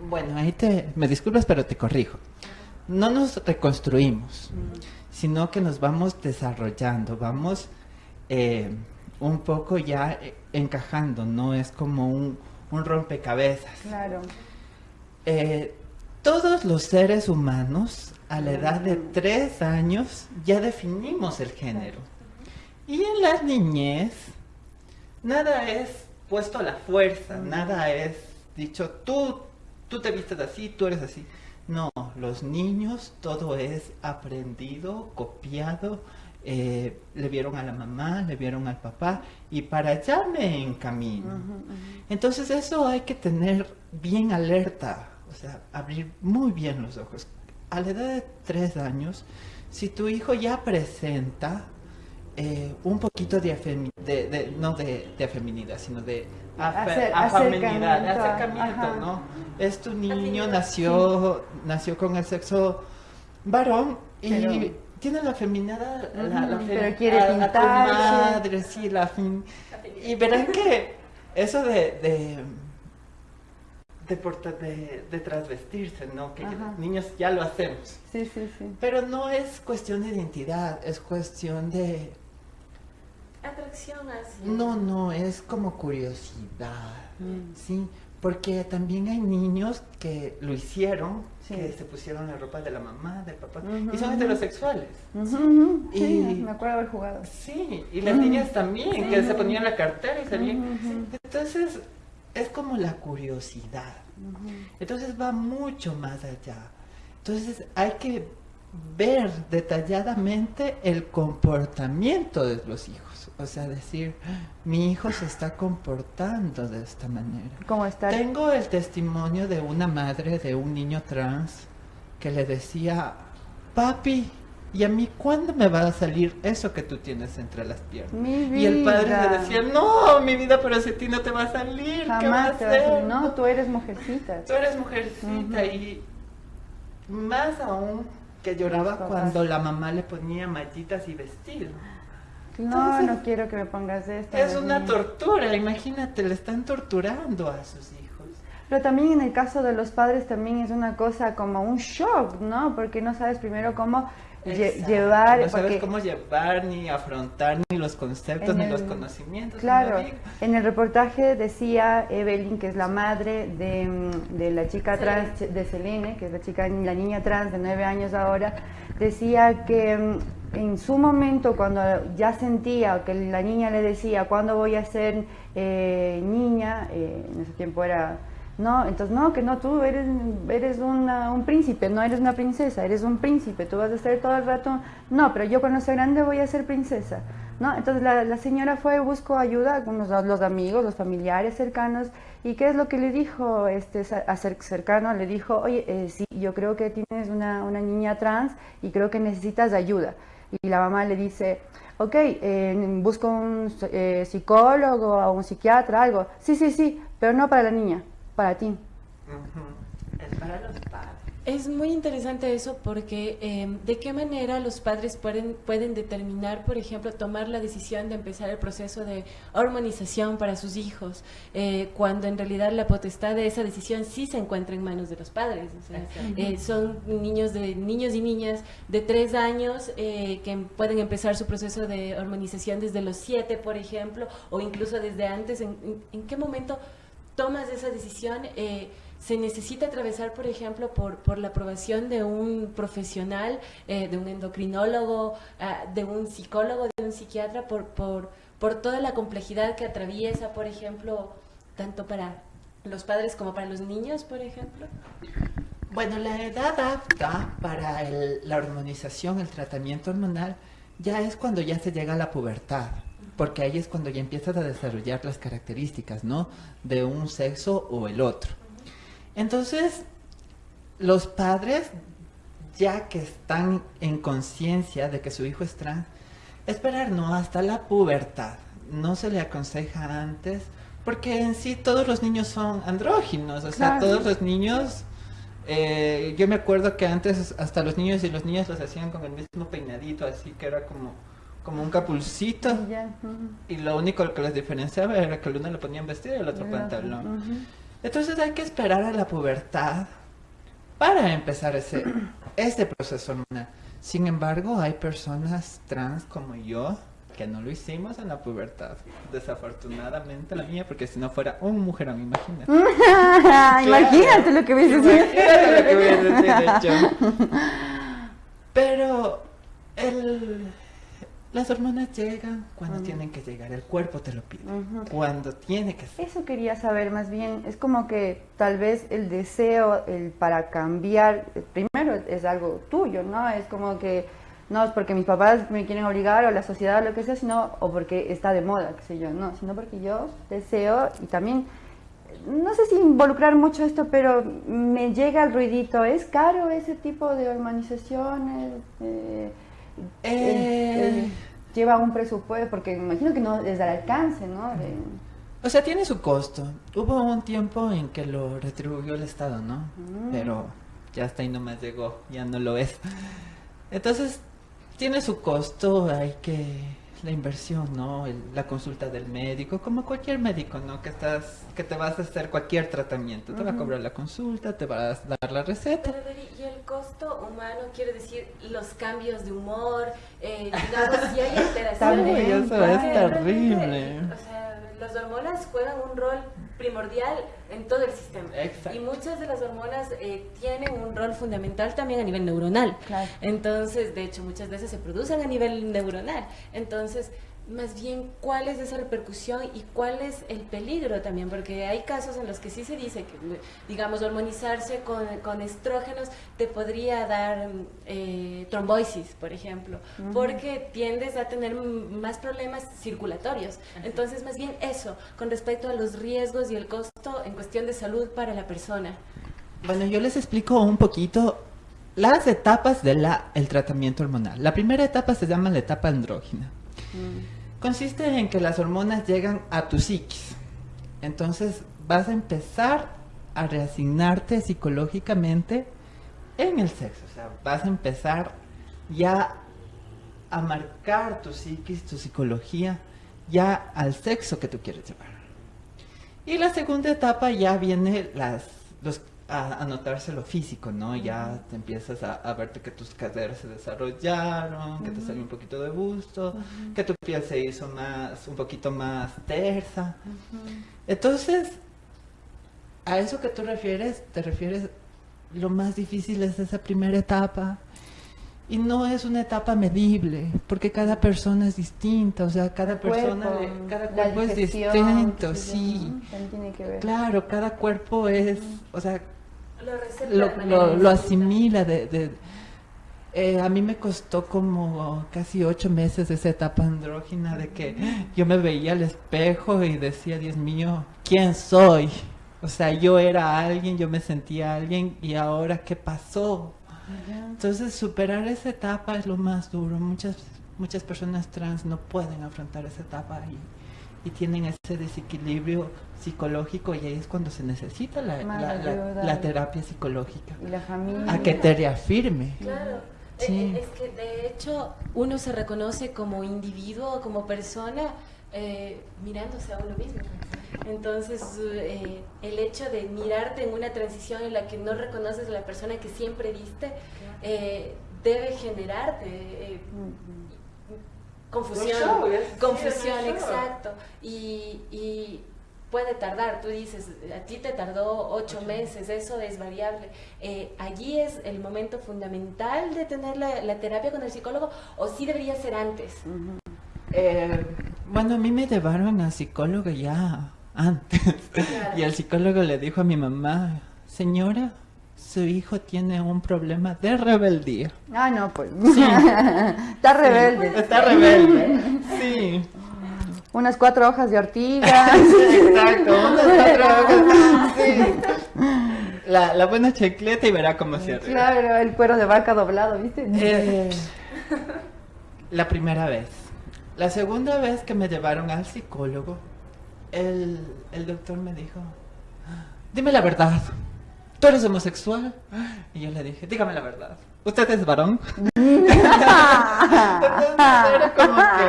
Bueno, ahí te, me disculpas, pero te corrijo. No nos reconstruimos, sino que nos vamos desarrollando, vamos eh, un poco ya eh, encajando, no es como un, un rompecabezas. Claro. Eh, todos los seres humanos a la edad de tres años ya definimos el género. Y en la niñez, nada es puesto a la fuerza, nada es dicho, tú, tú te vistes así, tú eres así. No, los niños todo es aprendido, copiado, eh, le vieron a la mamá, le vieron al papá y para allá me encamino. Entonces eso hay que tener bien alerta, o sea, abrir muy bien los ojos. A la edad de tres años, si tu hijo ya presenta eh, un poquito de, afemi- de- de- no de, de afeminidad, sino de afe- afeminidad, de acercamiento, acercamiento, ajá. ¿no? Es tu niño, nació, nació con el sexo varón y Pero- tiene la feminidad, la, la fe- pero quiere a- a tu pintarse. madre, sí, la fin- Y verán que eso de, de, de, porta- de, de transvestirse, ¿no? Que Ajá. niños ya lo hacemos. Sí, sí, sí. Pero no es cuestión de identidad, es cuestión de... Atracción hacia... No, no, es como curiosidad, Mm. ¿sí? Porque también hay niños que lo hicieron, Sí. que se pusieron la ropa de la mamá, del papá, y son heterosexuales. Sí, me acuerdo haber jugado. Sí, y las niñas también, que se ponían la cartera y salían. Entonces, es como la curiosidad. Entonces va mucho más allá. Entonces hay que ver detalladamente el comportamiento de los hijos. O sea, decir, mi hijo se está comportando de esta manera. ¿Cómo está? Tengo el testimonio de una madre de un niño trans que le decía, papi, ¿y a mí cuándo me va a salir eso que tú tienes entre las piernas? Mi Y el padre vida. le decía, no, mi vida, pero si a ti no te va a salir, ¿qué va a Jamás te vas a hacer? decir, no, tú eres mujercita. Tú eres mujercita y más aún que lloraba cuando la mamá le ponía mallitas y vestido. No, no quiero que me pongas esto. Es una tortura, imagínate, le están torturando a sus hijos. Pero también en el caso de los padres también es una cosa como un shock, ¿no? Porque no sabes primero cómo Exacto, llevar... No sabes cómo llevar, ni afrontar, ni los conceptos, ni los conocimientos. Claro, en el reportaje decía Evelyn, que es la madre de, mm, de la chica trans, de Selene, que es la chica, la niña trans de nueve años ahora, decía que mm, en su momento cuando ya sentía que la niña le decía, ¿cuándo voy a ser eh, niña? Eh, en ese tiempo era... No, entonces no, que no, tú eres, eres una- un príncipe, no eres una princesa, eres un príncipe, tú vas a ser todo el rato, no, pero yo cuando sea grande voy a ser princesa, ¿no? Entonces la, señora fue, buscó ayuda con los, amigos, los familiares cercanos, y ¿qué es lo que le dijo este cercano? Le dijo, oye, eh, sí, yo creo que tienes una, una niña trans y creo que necesitas ayuda. Y la mamá le dice, ok, eh, busco un eh, psicólogo o un psiquiatra, algo. Sí, sí, sí, pero no para la niña, para ti. Es para los. Es muy interesante eso porque eh, de qué manera los padres pueden, pueden determinar, por ejemplo, tomar la decisión de empezar el proceso de hormonización para sus hijos, eh, cuando en realidad la potestad de esa decisión sí se encuentra en manos de los padres. O sea, eh, son niños de niños y niñas de tres años eh, que pueden empezar su proceso de hormonización desde los siete, por ejemplo, o incluso desde antes. ¿En, en- en qué momento tomas esa decisión? Se necesita atravesar, por ejemplo, por, por la aprobación de un profesional, eh, de un endocrinólogo, ah, de un psicólogo, de un psiquiatra, por, por, por toda la complejidad que atraviesa, por ejemplo, tanto para los padres como para los niños, por ejemplo. Bueno, la edad apta para el- la hormonización, el tratamiento hormonal, ya es cuando ya se llega a la pubertad, porque ahí es cuando ya empiezas a desarrollar las características, ¿no? De un sexo o el otro. Entonces, los padres, ya que están en conciencia de que su hijo es trans, esperar no hasta la pubertad. No se le aconseja antes, porque en sí todos los niños son andróginos, o sea, Claro. todos los niños eh, yo me acuerdo que antes hasta los niños y los niños los hacían con el mismo peinadito, así que era como, como un capulcito. Y lo único que les diferenciaba era que el uno le ponían vestido y el otro pantalón. Entonces hay que esperar a la pubertad para empezar ese, este proceso hormonal. Sin embargo, hay personas trans como yo que no lo hicimos en la pubertad. Desafortunadamente la mía, porque si no fuera un mujerón, imagínate. Imagínate lo que hubiese sido. Imagínate lo que hubiese sido, de hecho. Pero el, las hormonas llegan cuando tienen que llegar, el cuerpo te lo pide, cuando tiene que ser. Eso quería saber más bien, es como que tal vez el deseo el para cambiar, eh, primero es algo tuyo, ¿no? Es como que no es porque mis papás me quieren obligar o la sociedad o lo que sea, sino o porque está de moda, qué sé yo, no, sino porque yo deseo y también no sé si involucrar mucho esto, pero me llega el ruidito, ¿es caro ese tipo de hormonizaciones? Eh, Eh. lleva un presupuesto, porque me imagino que no es al alcance, ¿no? De- O sea, tiene su costo. Hubo un tiempo en que lo retribuyó el Estado, ¿no? Mm. Pero ya hasta ahí nomás llegó, ya no lo es. Entonces, tiene su costo, hay que la inversión, ¿no? El- la consulta del médico, como cualquier médico, ¿no? Que estás, que te vas a hacer cualquier tratamiento, te va a cobrar la consulta, te vas a dar la receta. Pero, Dori, y el costo humano quiere decir los cambios de humor, eh, digamos, si hay alteraciones. También, eso es terrible. O sea, las hormonas juegan un rol primordial en todo el sistema. Exacto. Y muchas de las hormonas eh, tienen un rol fundamental también a nivel neuronal. Entonces, de hecho, muchas veces se producen a nivel neuronal. Entonces, más bien, ¿cuál es esa repercusión y cuál es el peligro también? Porque hay casos en los que sí se dice que, digamos, hormonizarse con, con estrógenos te podría dar eh, trombosis, por ejemplo, porque tiendes a tener mm, más problemas circulatorios. Entonces, más bien eso, con respecto a los riesgos y el costo en cuestión de salud para la persona. Bueno, yo les explico un poquito las etapas del tratamiento hormonal. La primera etapa se llama la etapa andrógina. Consiste en que las hormonas llegan a tu psiquis. Entonces vas a empezar a reasignarte psicológicamente en el sexo. O sea, vas a empezar ya a marcar tu psiquis, tu psicología, ya al sexo que tú quieres llevar. Y la segunda etapa ya viene las, los, a, a notarse lo físico, ¿no? Ya te empiezas a, a verte que tus caderas se desarrollaron, que te salió un poquito de busto, que tu piel se hizo más, un poquito más tersa. Entonces, a eso que tú refieres, te refieres, lo más difícil es esa primera etapa. Y no es una etapa medible, porque cada persona es distinta, o sea, cada persona, Cuerpo, cada cuerpo es distinto, sí. ¿no? También tiene que ver. Claro, cada cuerpo es, o sea, Lo asimila de... de- eh, a mí me costó como casi ocho meses esa etapa andrógina de que yo me veía al espejo y decía, Dios mío, ¿quién soy? O sea, yo era alguien, yo me sentía alguien y ahora ¿qué pasó? Entonces superar esa etapa es lo más duro. Muchas, muchas personas trans no pueden afrontar esa etapa y, y tienen ese desequilibrio psicológico y ahí es cuando se necesita la, la- la- la terapia psicológica. Y la familia. A que te reafirme. Claro. Sí. Eh, es que de hecho uno se reconoce como individuo, como persona, eh, mirándose a uno mismo. Entonces, eh, el hecho de mirarte en una transición en la que no reconoces a la persona que siempre viste, eh, debe generarte eh, confusión. Un show, es- confusión, sí, exacto. Y, y puede tardar, tú dices, a ti te tardó ocho meses, eso es variable. Eh, ¿Allí es el momento fundamental de tener la, la terapia con el psicólogo o sí debería ser antes? Eh, bueno, a mí me llevaron al psicólogo ya antes. Y el psicólogo le dijo a mi mamá, señora, su hijo tiene un problema de rebeldía. Ah, no, pues. Sí. Está rebelde. Está rebelde. Sí. Unas cuatro hojas de ortiga. Exacto, unas cuatro hojas. Sí. La, la buena chicleta y verá cómo se arregla. Claro, el cuero de vaca doblado, ¿viste? Eh, la primera vez. La segunda vez que me llevaron al psicólogo, el, el doctor me dijo, dime la verdad, ¿tú eres homosexual? Y yo le dije, dígame la verdad, ¿usted es varón? Entonces era como que...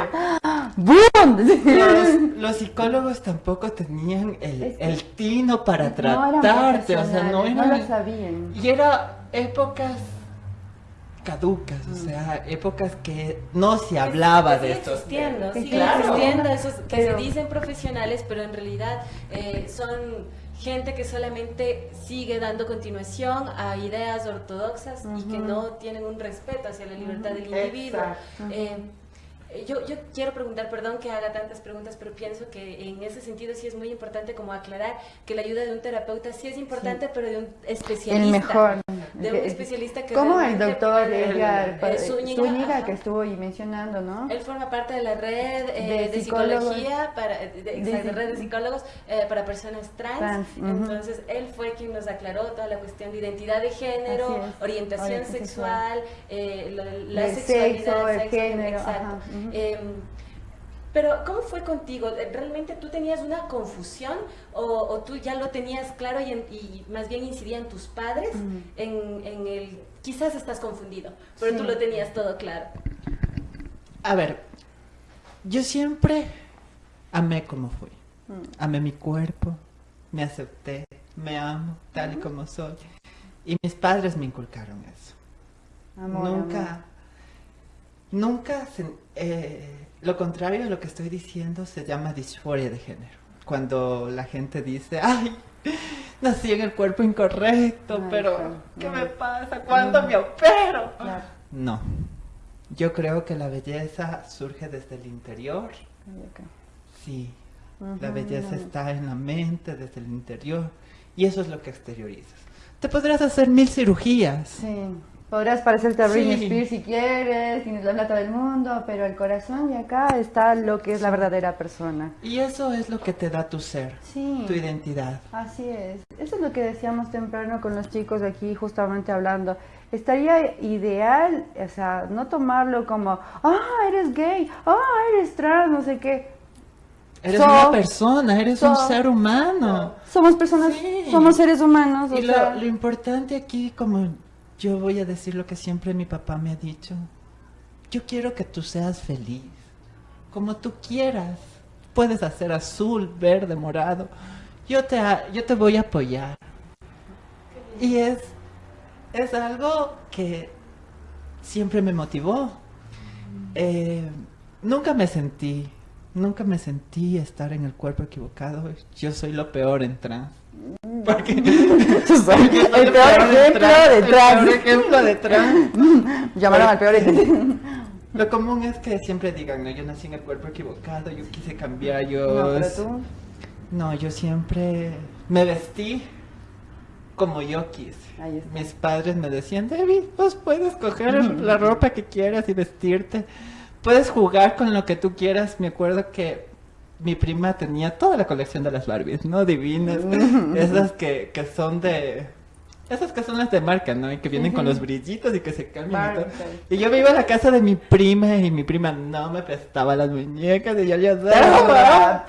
Los, los psicólogos tampoco tenían el, el tino para no tratarte, o sea, no no eran... lo sabían. Y era épocas caducas, o sea, épocas que no se hablaba de sigue estos existiendo, sigue Claro. existiendo esos que Pero- se dicen profesionales, pero en realidad eh, son gente que solamente sigue dando continuación a ideas ortodoxas y que no tienen un respeto hacia la libertad del individuo. Exacto. Eh, yo, yo quiero preguntar, perdón que haga tantas preguntas, pero pienso que en ese sentido sí es muy importante como aclarar que la ayuda de un terapeuta sí es importante, pero de un especialista. El mejor. De un especialista que Como el doctor Edgar eh, Zúñiga, Zúñiga, que estuvo ahí mencionando, ¿no? Él forma parte de la red eh, De psicología, para, de, de- De- red de psicólogos eh, para personas trans. Trans. Entonces, él fue quien nos aclaró toda la cuestión de identidad de género, orientación orientación sexual, eh, la, la sexualidad, sexo, el sexo, género, exacto. ajá, Em, pero, ¿cómo fue contigo? ¿Realmente tú tenías una confusión o, o tú ya lo tenías claro y, en- y más bien incidían tus padres en, en el... Quizás estás confundido, pero Sí. tú lo tenías todo claro. A ver, yo siempre amé como fui. Mm. Amé mi cuerpo, me acepté, me amo tal y como soy. Y mis padres me inculcaron eso. Amor, nunca, amor. Nunca, se- eh, lo contrario a lo que estoy diciendo se llama disforia de género. Cuando la gente dice, ay, nací en el cuerpo incorrecto, Ay, pero claro. ¿qué Mm. me pasa? ¿Cuándo me opero? Claro. No. Yo creo que la belleza surge desde el interior. Sí. La belleza está en la mente, desde el interior. Y eso es lo que exteriorizas. Te podrás hacer mil cirugías. Sí. Podrás parecerte a Britney Sí. Spears si quieres, tienes la plata del mundo, pero el corazón y acá está lo que es la verdadera persona. Y eso es lo que te da tu ser, Sí. tu identidad. Así es. Eso es lo que decíamos temprano con los chicos aquí, justamente hablando. Estaría ideal, o sea, no tomarlo como, ah, eres gay, ah, eres trans, no sé qué. Eres So- una persona, eres un so- ser humano. Somos personas, Sí. somos seres humanos. o Y lo, sea, lo importante aquí, como yo voy a decir lo que siempre mi papá me ha dicho, yo quiero que tú seas feliz, como tú quieras. Puedes hacer azul, verde, morado. Yo te, yo te voy a apoyar. Y es, es algo que siempre me motivó. Eh, nunca me sentí, nunca me sentí estar en el cuerpo equivocado. Yo soy lo peor en trans. Porque, El peor ejemplo trans, de el trans. peor ejemplo de trans. Llamaron al peor ejemplo. Lo común es que siempre digan, no, yo nací en el cuerpo equivocado, yo quise cambiar, yo... No, pero tú. No, yo siempre me vestí como yo quise. Mis padres me decían, David, vos puedes coger la ropa que quieras y vestirte. Puedes jugar con lo que tú quieras. Me acuerdo que mi prima tenía toda la colección de las Barbies, ¿no? Divinas. esas que, que son de... Esas que son las de marca, ¿no? Y que vienen con los brillitos y que se cambian y todo. Y yo me iba a la casa de mi prima y mi prima no me prestaba las muñecas y yo le daba.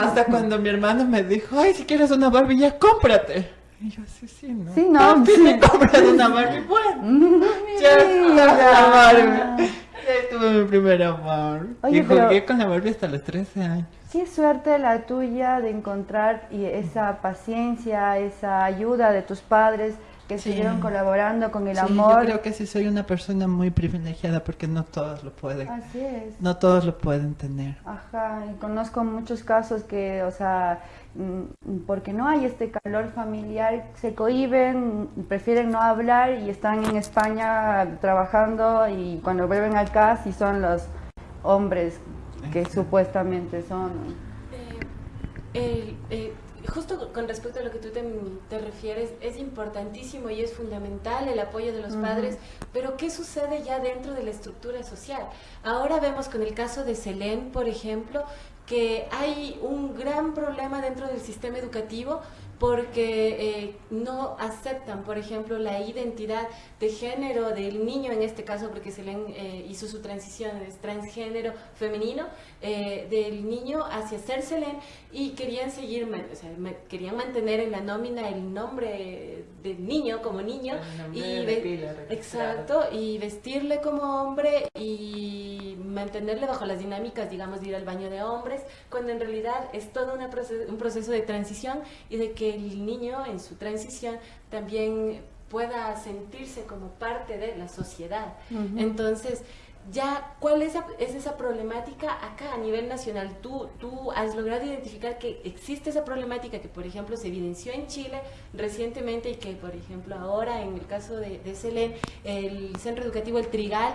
Hasta cuando mi hermano me dijo, ay, si quieres una Barbie ya cómprate. Y yo, sí, sí, no. Sí, no, Papi, sí. me compras una Barbie, bueno. ya Barbie. Ahí tuve mi primera Barbie. Oye, y jugué pero- con la Barbie hasta los 13 años. Qué suerte la tuya de encontrar y esa paciencia, esa ayuda de tus padres que Sí. siguieron colaborando con el Sí, amor. Yo creo que sí soy una persona muy privilegiada porque no todos lo pueden. Así es. No todos lo pueden tener. Ajá, y conozco muchos casos que, o sea, mm, porque no hay este calor familiar, se cohiben, prefieren no hablar y están en España trabajando y cuando vuelven acá sí son los hombres que supuestamente son. El- eh, justo con respecto a lo que tú te, te refieres, es importantísimo y es fundamental el apoyo de los padres, pero ¿qué sucede ya dentro de la estructura social? Ahora vemos con el caso de Selén, por ejemplo, que hay un gran problema dentro del sistema educativo porque eh, no aceptan, por ejemplo, la identidad de género del niño, en este caso, porque Selén eh, hizo su transición, es transgénero femenino, eh, del niño hacia ser Selén, y querían seguir, o sea, querían mantener en la nómina el nombre del niño como niño, y de exacto, y vestirle como hombre y mantenerle bajo las dinámicas, digamos, de ir al baño de hombres, cuando en realidad es todo una proce- un proceso de transición y de que el niño en su transición también pueda sentirse como parte de la sociedad. Entonces, ya, ¿cuál es, esa- es esa problemática acá a nivel nacional? ¿Tú, tú has logrado identificar que existe esa problemática que, por ejemplo, se evidenció en Chile recientemente y que, por ejemplo, ahora en el caso de, de Selén, el centro educativo El Trigal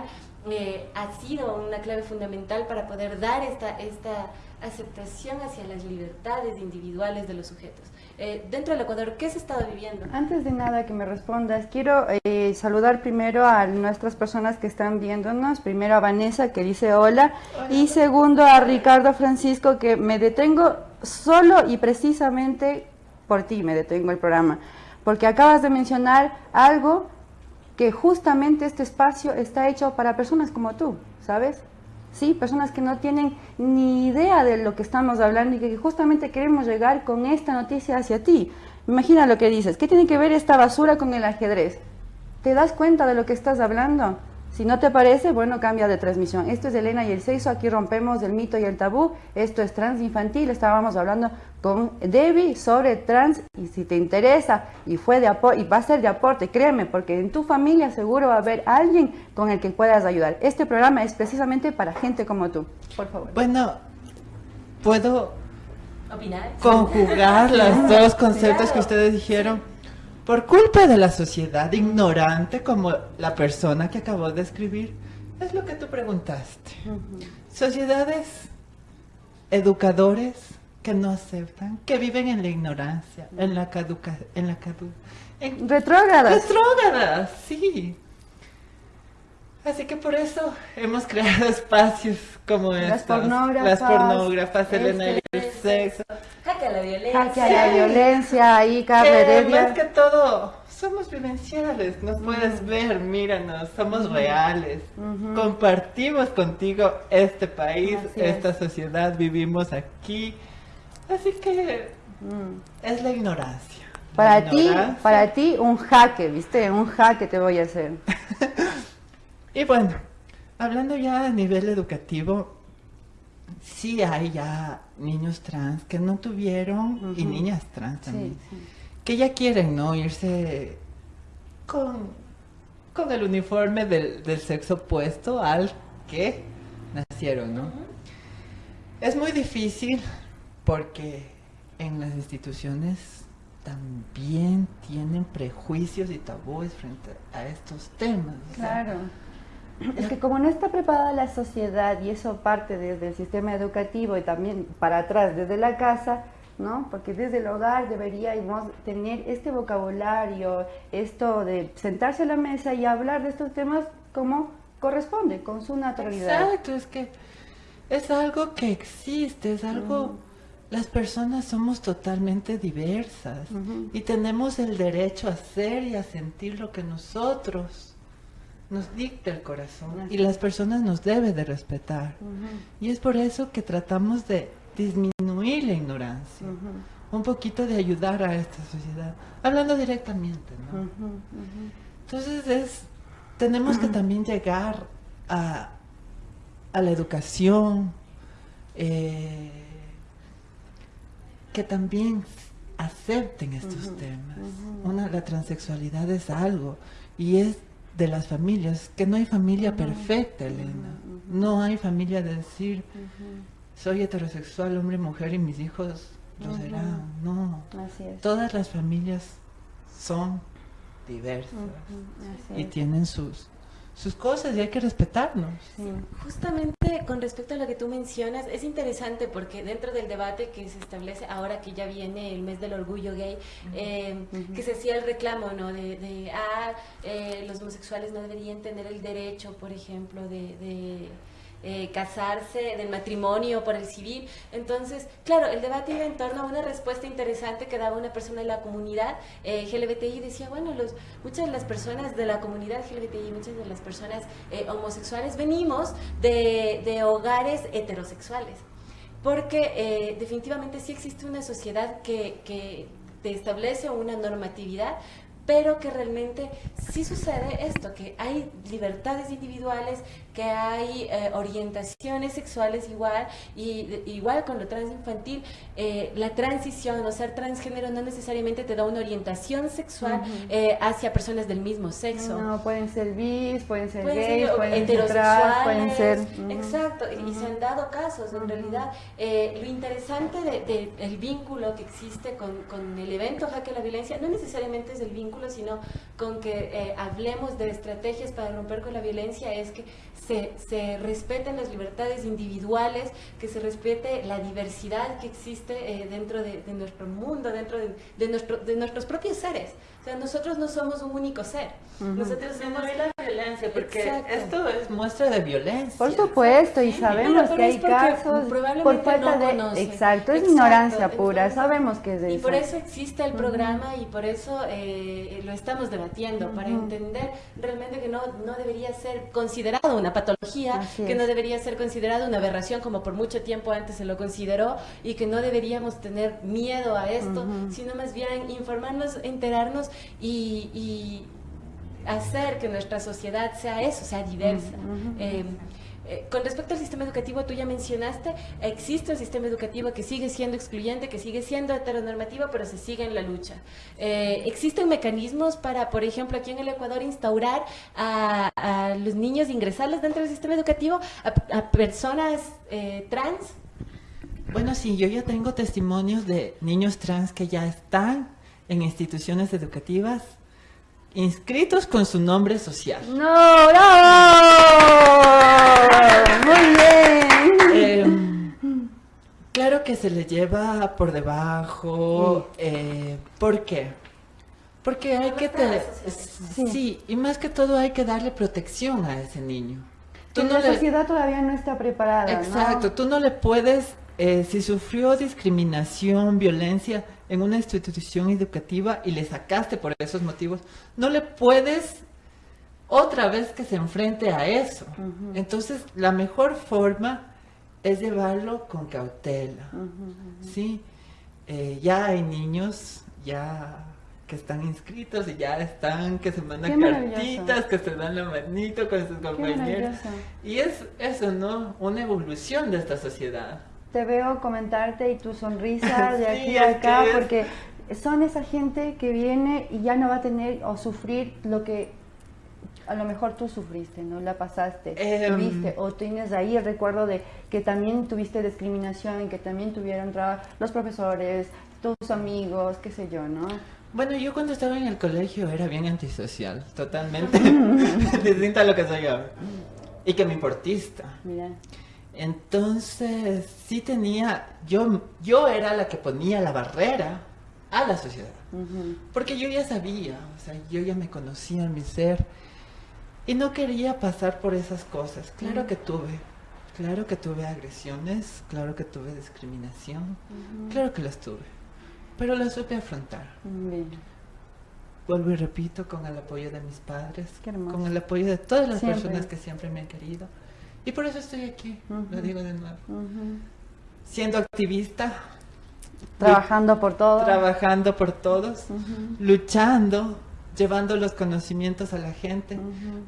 eh, ha sido una clave fundamental para poder dar esta, esta aceptación hacia las libertades individuales de los sujetos. Eh, dentro del Ecuador, ¿qué se estado viviendo? Antes de nada que me respondas, quiero eh, saludar primero a nuestras personas que están viéndonos. Primero a Vanessa que dice hola y segundo a Ricardo Francisco que me detengo solo y precisamente por ti me detengo el programa. Porque acabas de mencionar algo que justamente este espacio está hecho para personas como tú, ¿sabes? Sí, personas que no tienen ni idea de lo que estamos hablando y que justamente queremos llegar con esta noticia hacia ti. Imagina lo que dices, ¿qué tiene que ver esta basura con el ajedrez? ¿Te das cuenta de lo que estás hablando? Si no te parece, bueno, cambia de transmisión. Esto es Elena y el Sexo, aquí rompemos el mito y el tabú. Esto es trans infantil, estábamos hablando con Debbie sobre trans y si te interesa y fue de y va a ser de aporte, créeme, porque en tu familia seguro va a haber alguien con el que puedas ayudar. Este programa es precisamente para gente como tú. Por favor. Bueno, puedo ¿Opinar? conjugar los dos conceptos que ustedes dijeron. Por culpa de la sociedad ignorante como la persona que acabó de escribir, es lo que tú preguntaste. Sociedades, educadores que no aceptan, que viven en la ignorancia, en la caduca, en la cadu, en Retrógradas. retrógradas, sí. Así que por eso hemos creado espacios como Las estos. pornógrafas, Las pornógrafas, Elena y el este, sexo. Jaque a la violencia. Jaque a la violencia, ahí Que Heredia. más que todo, somos vivenciales, nos puedes ver, míranos, somos reales. Compartimos contigo este país, Así es. esta sociedad, vivimos aquí. Así que es la ignorancia. La Para ti, ignorancia. para ti un jaque, ¿viste? Un jaque te voy a hacer. Y bueno, Hablando ya a nivel educativo, sí hay ya niños trans que no tuvieron y niñas trans también, sí. que ya quieren, ¿no? Irse con, con el uniforme del, del sexo opuesto al que nacieron, ¿no? Es muy difícil porque en las instituciones también tienen prejuicios y tabúes frente a estos temas. o sea, Claro. Es que como no está preparada la sociedad y eso parte desde el sistema educativo y también para atrás desde la casa, ¿no? Porque desde el hogar deberíamos tener este vocabulario, esto de sentarse a la mesa y hablar de estos temas como corresponde, con su naturalidad. Exacto, es que es algo que existe, es algo... Las personas somos totalmente diversas y tenemos el derecho a hacer y a sentir lo que nosotros nos dicta el corazón y las personas nos deben de respetar. Y es por eso que tratamos de disminuir la ignorancia, un poquito de ayudar a esta sociedad, hablando directamente, ¿no? Entonces es, tenemos que también llegar a, a la educación, eh, que también acepten estos temas. Una, la transexualidad es algo y es de las familias, que no hay familia perfecta, Elena. No hay familia de decir, soy heterosexual, hombre y mujer, y mis hijos lo serán. No. Así es. Todas las familias son diversas y tienen sus, sus cosas y hay que respetarnos. Justamente con respecto a lo que tú mencionas, es interesante porque dentro del debate que se establece ahora que ya viene el mes del orgullo gay, eh, que se hacía el reclamo, ¿no? De, de, ah, eh, los homosexuales no deberían tener el derecho, por ejemplo, de... de, eh, casarse, del matrimonio por el civil. Entonces, claro, el debate iba en torno a una respuesta interesante que daba una persona de la comunidad eh, LGBTI. Decía, bueno, los, muchas de las personas de la comunidad LGBTI, muchas de las personas eh, homosexuales venimos de, de hogares heterosexuales. Porque eh, definitivamente sí existe una sociedad que, que te establece una normatividad, pero que realmente sí sucede esto, que hay libertades individuales, que hay eh, orientaciones sexuales igual, y de- igual con lo transinfantil, eh, la transición o ser transgénero no necesariamente te da una orientación sexual eh, hacia personas del mismo sexo. No, pueden ser bis, pueden ser Pueden gays, ser pueden ser trans, pueden ser... Exacto, y- y se han dado casos, en realidad. eh, lo interesante del de, el vínculo que existe con, con el evento Jaque a la Violencia, no necesariamente es el vínculo, sino con que eh, hablemos de estrategias para romper con la violencia, es que se, respeten las libertades individuales, que se respete la diversidad que existe eh, dentro de, nuestro mundo, dentro de nuestros propios seres. Sea, nosotros no somos un único ser. Ujú. Nosotros somos la violencia, porque Exacto. esto es muestra de violencia. Por supuesto, y sabemos pero que hay casos probablemente por falta no de... Exacto, es Exacto, ignorancia pura, entonces- sabemos que es de Y eso. por eso existe el programa y por eso eh, lo estamos debatiendo, para Ujú. entender realmente que no, no debería ser considerado una patología, Así que es. no debería ser considerado una aberración como por mucho tiempo antes se lo consideró y que no deberíamos tener miedo a esto, sino más bien informarnos, enterarnos y, y hacer que nuestra sociedad sea eso, sea diversa. Ujú. Eh, eh, con respecto al sistema educativo, tú ya mencionaste, existe un sistema educativo que sigue siendo excluyente, que sigue siendo heteronormativo, pero se sigue en la lucha. Eh, ¿Existen mecanismos para, por ejemplo, aquí en el Ecuador instaurar a, a los niños, ingresarles dentro del sistema educativo, a, a personas eh, trans? Bueno, sí, yo ya tengo testimonios de niños trans que ya están en instituciones educativas inscritos con su nombre social. ¡No, bravo! Muy bien. Eh, claro que se le lleva por debajo. eh, ¿Por qué? Porque hay que tener... Sí. y más que todo hay que darle protección a ese niño. Que no la le- sociedad todavía no está preparada, ¿no? Exacto, tú no le puedes, eh, si sufrió discriminación, violencia en una institución educativa y le sacaste por esos motivos, no le puedes otra vez que se enfrente a eso. Entonces, la mejor forma es llevarlo con cautela. ¿sí? Eh, ya hay niños ya que están inscritos y ya están, que se mandan cartitas, que se dan la manito con sus compañeros. Y es eso, ¿no? Una evolución de esta sociedad. Te veo comentarte y tu sonrisa de Sí, aquí a es acá, que porque son esa gente que viene y ya no va a tener o sufrir lo que a lo mejor tú sufriste, ¿no? La pasaste, Em. viste, o tienes ahí el recuerdo de que también tuviste discriminación, que también tuvieron los profesores, tus amigos, qué sé yo, ¿no? Bueno, yo cuando estaba en el colegio era bien antisocial, totalmente distinta a lo que soy ahora. Y que me importista. Mira. Entonces, sí tenía, yo, yo era la que ponía la barrera a la sociedad. Porque yo ya sabía, o sea, yo ya me conocía en mi ser y no quería pasar por esas cosas. Claro que tuve, claro que tuve agresiones, claro que tuve discriminación, claro que las tuve, pero las supe afrontar. Vuelvo y repito, con el apoyo de mis padres, con el apoyo de todas las Siempre. personas que siempre me han querido. Y por eso estoy aquí, lo digo de nuevo. Siendo activista, Trabajando por todo. trabajando por todos, luchando, llevando los conocimientos a la gente,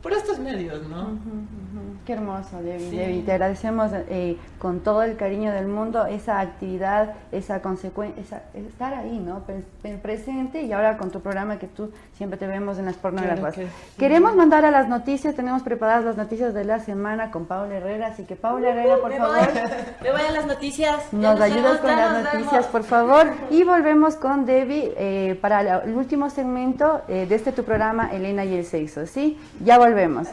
por estos medios, ¿no? Qué hermoso, Debbie. Sí. Debbie, te agradecemos eh, con todo el cariño del mundo esa actividad, esa consecuencia, estar ahí, ¿no? Pre- presente y ahora con tu programa que tú siempre te vemos en las pornógrafas. que sí. Queremos mandar a las noticias, tenemos preparadas las noticias de la semana con Paula Herrera, así que Paula Herrera, por Me favor. voy, me voy a las noticias. Nos ayudas con las noticias, vemos. por favor. Y volvemos con Debbie eh, para el último segmento eh, de este tu programa, Elena y el sexo, ¿sí? Ya volvemos.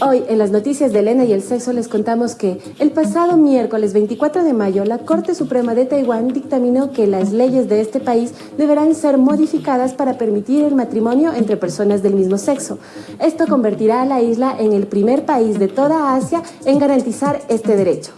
Hoy en las noticias de Elena y el sexo les contamos que el pasado miércoles 24 de mayo la Corte Suprema de Taiwán dictaminó que las leyes de este país deberán ser modificadas para permitir el matrimonio entre personas del mismo sexo. Esto convertirá a la isla en el primer país de toda Asia en garantizar este derecho.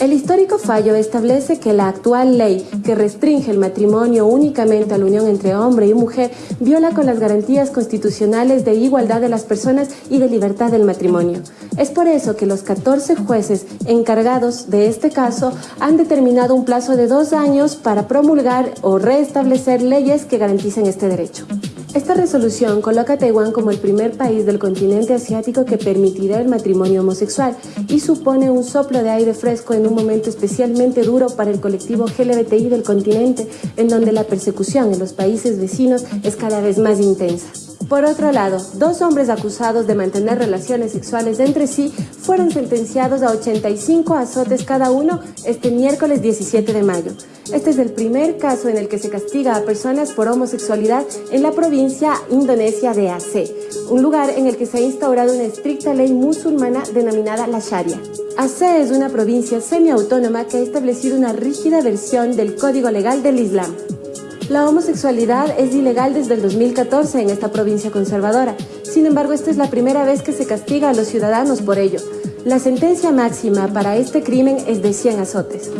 El histórico fallo establece que la actual ley que restringe el matrimonio únicamente a la unión entre hombre y mujer viola con las garantías constitucionales de igualdad de las personas y de libertad del matrimonio. Es por eso que los 14 jueces encargados de este caso han determinado un plazo de dos años para promulgar o restablecer leyes que garanticen este derecho. Esta resolución coloca a Taiwán como el primer país del continente asiático que permitirá el matrimonio homosexual y supone un soplo de aire fresco en un momento especialmente duro para el colectivo LGBTI del continente, en donde la persecución en los países vecinos es cada vez más intensa. Por otro lado, dos hombres acusados de mantener relaciones sexuales entre sí fueron sentenciados a 85 azotes cada uno este miércoles 17 de mayo. Este es el primer caso en el que se castiga a personas por homosexualidad en la provincia indonesia de Aceh, un lugar en el que se ha instaurado una estricta ley musulmana denominada la Sharia. Aceh es una provincia semiautónoma que ha establecido una rígida versión del código legal del Islam. La homosexualidad es ilegal desde el 2014 en esta provincia conservadora. Sin embargo, esta es la primera vez que se castiga a los ciudadanos por ello. La sentencia máxima para este crimen es de 100 azotes.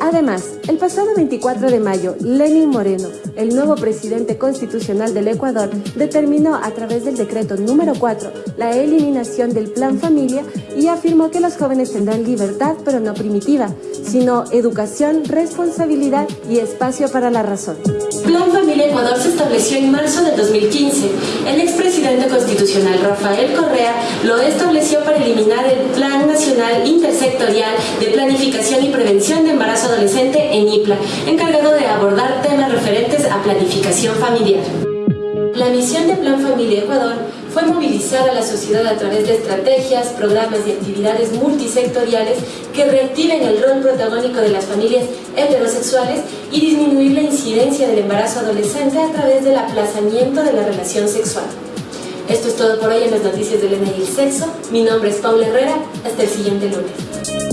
Además, el pasado 24 de mayo, Lenin Moreno, el nuevo presidente constitucional del Ecuador, determinó a través del decreto número 4 la eliminación del Plan Familia y afirmó que los jóvenes tendrán libertad, pero no primitiva, sino educación, responsabilidad y espacio para la razón. Plan Familia Ecuador se estableció en marzo del 2015. El expresidente constitucional Rafael Correa lo estableció para eliminar el Plan Nacional Intersectorial de Planificación y Prevención de Embarazo Adolescente en IPLA, encargado de abordar temas referentes a planificación familiar. La misión de Plan Familia Ecuador fue movilizar a la sociedad a través de estrategias, programas y actividades multisectoriales que reactiven el rol protagónico de las familias heterosexuales y disminuir la incidencia del embarazo adolescente a través del aplazamiento de la relación sexual. Esto es todo por hoy en las noticias de Elena y el sexo. Mi nombre es Paula Herrera. Hasta el siguiente lunes.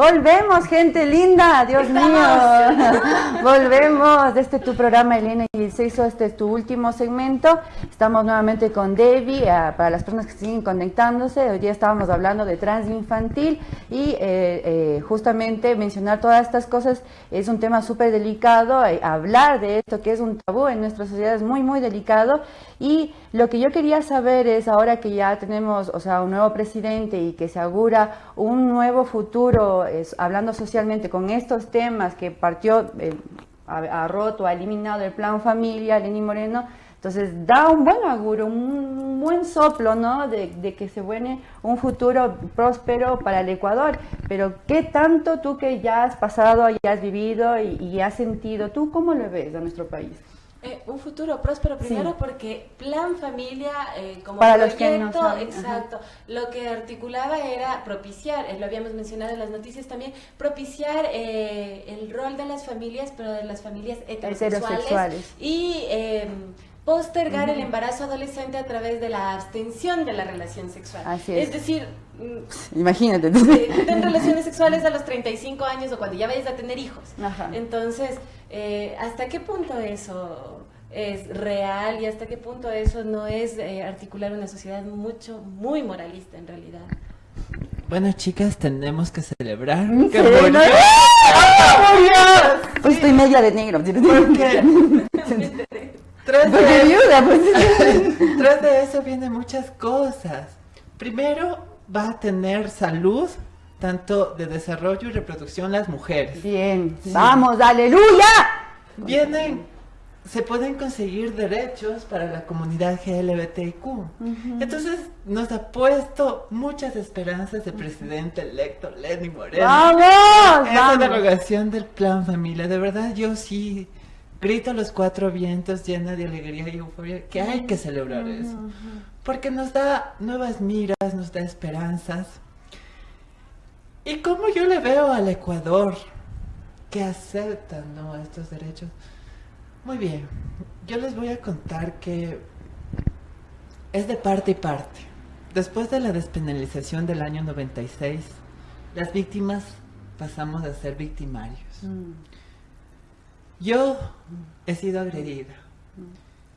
Volvemos, gente linda, Dios mío. Volvemos. Este es tu programa, Elena y sexo. Este es tu último segmento. Estamos nuevamente con Debbie. eh, para las personas que siguen conectándose, hoy día estábamos hablando de trans infantil y eh, eh, justamente mencionar todas estas cosas es un tema súper delicado. eh, hablar de esto, que es un tabú en nuestra sociedad, es muy, muy delicado. Y lo que yo quería saber es, ahora que ya tenemos, o sea, un nuevo presidente y que se augura un nuevo futuro, hablando socialmente con estos temas que partió, eh, ha, roto, ha eliminado el plan familia, Lenín Moreno, entonces da un buen augurio, un buen soplo, ¿no? De, de que se viene un futuro próspero para el Ecuador. Pero ¿qué tanto tú que ya has pasado, ya has vivido y, y has sentido, tú cómo lo ves a nuestro país? Eh, un futuro próspero primero Sí. porque Plan Familia eh, como Para los que no proyecto, exacto, lo que articulaba era propiciar, eh, lo habíamos mencionado en las noticias también, propiciar eh, el rol de las familias, pero de las familias heterosexuales, Heterosexuales. y eh, postergar el embarazo adolescente a través de la abstención de la relación sexual. Así es. decir, Imagínate. ten relaciones sexuales a los 35 años o cuando ya vayas a tener hijos. Ajá. Entonces, eh, ¿hasta qué punto eso es real y hasta qué punto eso no es eh, articular una sociedad mucho, muy moralista en realidad? Bueno, chicas, tenemos que celebrar Sí, que ¿no? ¡Ah, murió! Pues estoy media de negro. Tras Porque de, viuda, pues. tras de eso vienen muchas cosas. Primero, va a tener salud, tanto de desarrollo y reproducción las mujeres. Bien, vamos, aleluya. Vienen, se pueden conseguir derechos para la comunidad GLBTIQ. Entonces, nos ha puesto muchas esperanzas el presidente electo Lenny Moreno. ¡Vamos! Esa derogación del plan familia, de verdad yo sí grito a los cuatro vientos llena de alegría y euforia que hay que celebrar eso. Porque nos da nuevas miras, nos da esperanzas. Y como yo le veo al Ecuador que acepta ¿no? estos derechos. Muy bien, yo les voy a contar que es de parte y parte. Después de la despenalización del año 96, las víctimas pasamos a ser victimarios. Yo he sido agredida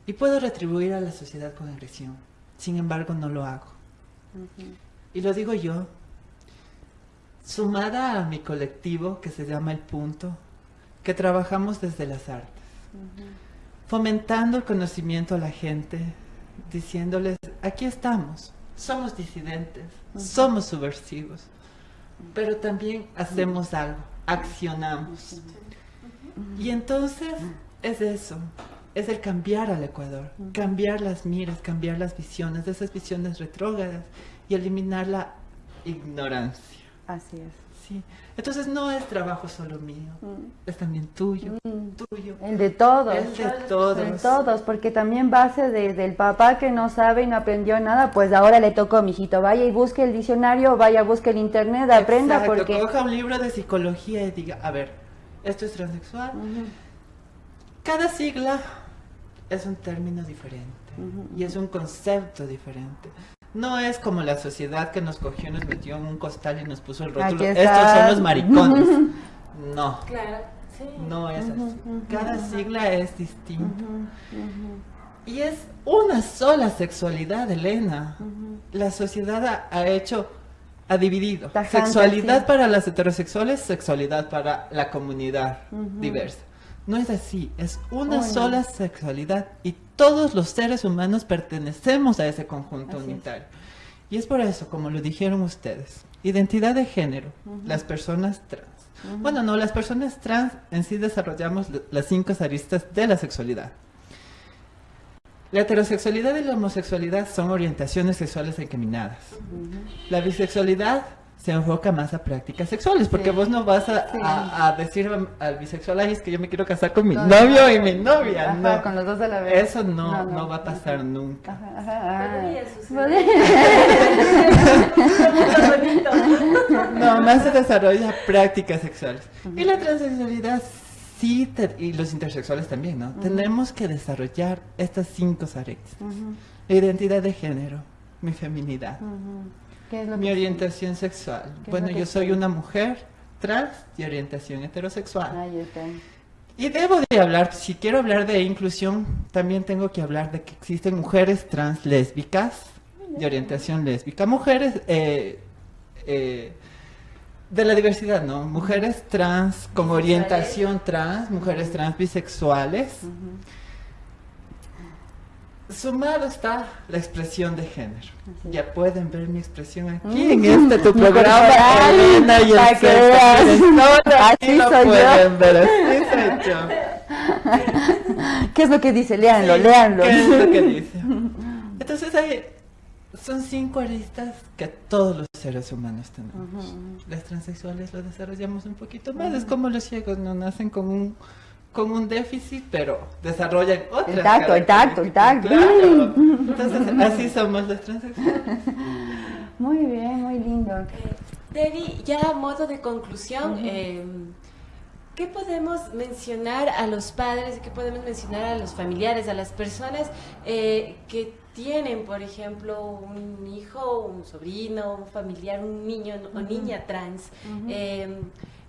y puedo retribuir a la sociedad con agresión. Sin embargo, no lo hago. Y lo digo yo, sumada a mi colectivo que se llama El Punto, que trabajamos desde las artes, fomentando el conocimiento a la gente, diciéndoles, aquí estamos, somos disidentes, somos subversivos, pero también hacemos algo, accionamos. Y entonces es eso, es el cambiar al Ecuador, cambiar las miras, cambiar las visiones, de esas visiones retrógradas y eliminar la ignorancia. Así es. Sí. Entonces no es trabajo solo mío, es también tuyo, tuyo. El de todos. El de todos. De todos, porque también base desde el papá que no sabe y no aprendió nada, pues ahora le tocó, mijito, vaya y busque el diccionario, vaya, busque el internet, aprenda Exacto, porque... coja un libro de psicología y diga, a ver, esto es transexual. Cada sigla es un término diferente y es un concepto diferente. No es como la sociedad que nos cogió, nos metió en un costal y nos puso el rótulo. Estos son los maricones. No, Claro, sí. no es así. Cada sigla es distinta. Y es una sola sexualidad, Elena. La sociedad ha, ha hecho, ha dividido. Tajante, sexualidad sí. para las heterosexuales, sexualidad para la comunidad diversa. No es así, es una Una. sola sexualidad y todos los seres humanos pertenecemos a ese conjunto Así es. unitario. Y es por eso, como lo dijeron ustedes, identidad de género, las personas trans. Bueno, no, las personas trans en sí desarrollamos las cinco aristas de la sexualidad. La heterosexualidad y la homosexualidad son orientaciones sexuales encaminadas. La bisexualidad se enfoca más a prácticas sexuales, porque Sí. vos no vas a, Sí. a- a decir al- al bisexual, ay, es que yo me quiero casar con mi No, novio no. y mi novia. Ajá, no. con los dos a la vez. Eso no, No, no, no. va a pasar nunca. Ajá, ajá, No, más se desarrolla prácticas sexuales. Y la transexualidad sí, te- y los intersexuales también, ¿no? Tenemos que desarrollar estas cinco aristas. La identidad de género, mi feminidad, ¿Qué es lo mi que- orientación sexual. ¿Qué es Bueno, yo soy una mujer trans y orientación heterosexual. Ahí está. Y debo de hablar, si quiero hablar de inclusión, también tengo que hablar de que existen mujeres trans lésbicas, de orientación lésbica, mujeres eh, eh, de la diversidad, ¿no? Mujeres trans con orientación trans, mujeres trans bisexuales. Sumado está la expresión de género. Ya pueden ver mi expresión aquí en este tu programa, Elena y el que Así lo soy yo. pueden ver, así soy yo. ¿Qué es lo que dice? Léanlo, Sí, léanlo. ¿Qué es lo que dice? Entonces hay, son cinco aristas que todos los seres humanos tenemos. Las transexuales lo desarrollamos un poquito más. Es como los ciegos, no nacen con un con un déficit, pero desarrollan otras El tacto, el tacto, el tacto. Claro. Entonces, así somos las transexuales. Muy bien, muy lindo. Debbie, ya a modo de conclusión, eh, ¿qué podemos mencionar a los padres, qué podemos mencionar a los familiares, a las personas eh, que tienen, por ejemplo, un hijo, un sobrino, un familiar, un niño o niña trans? Ujú. eh,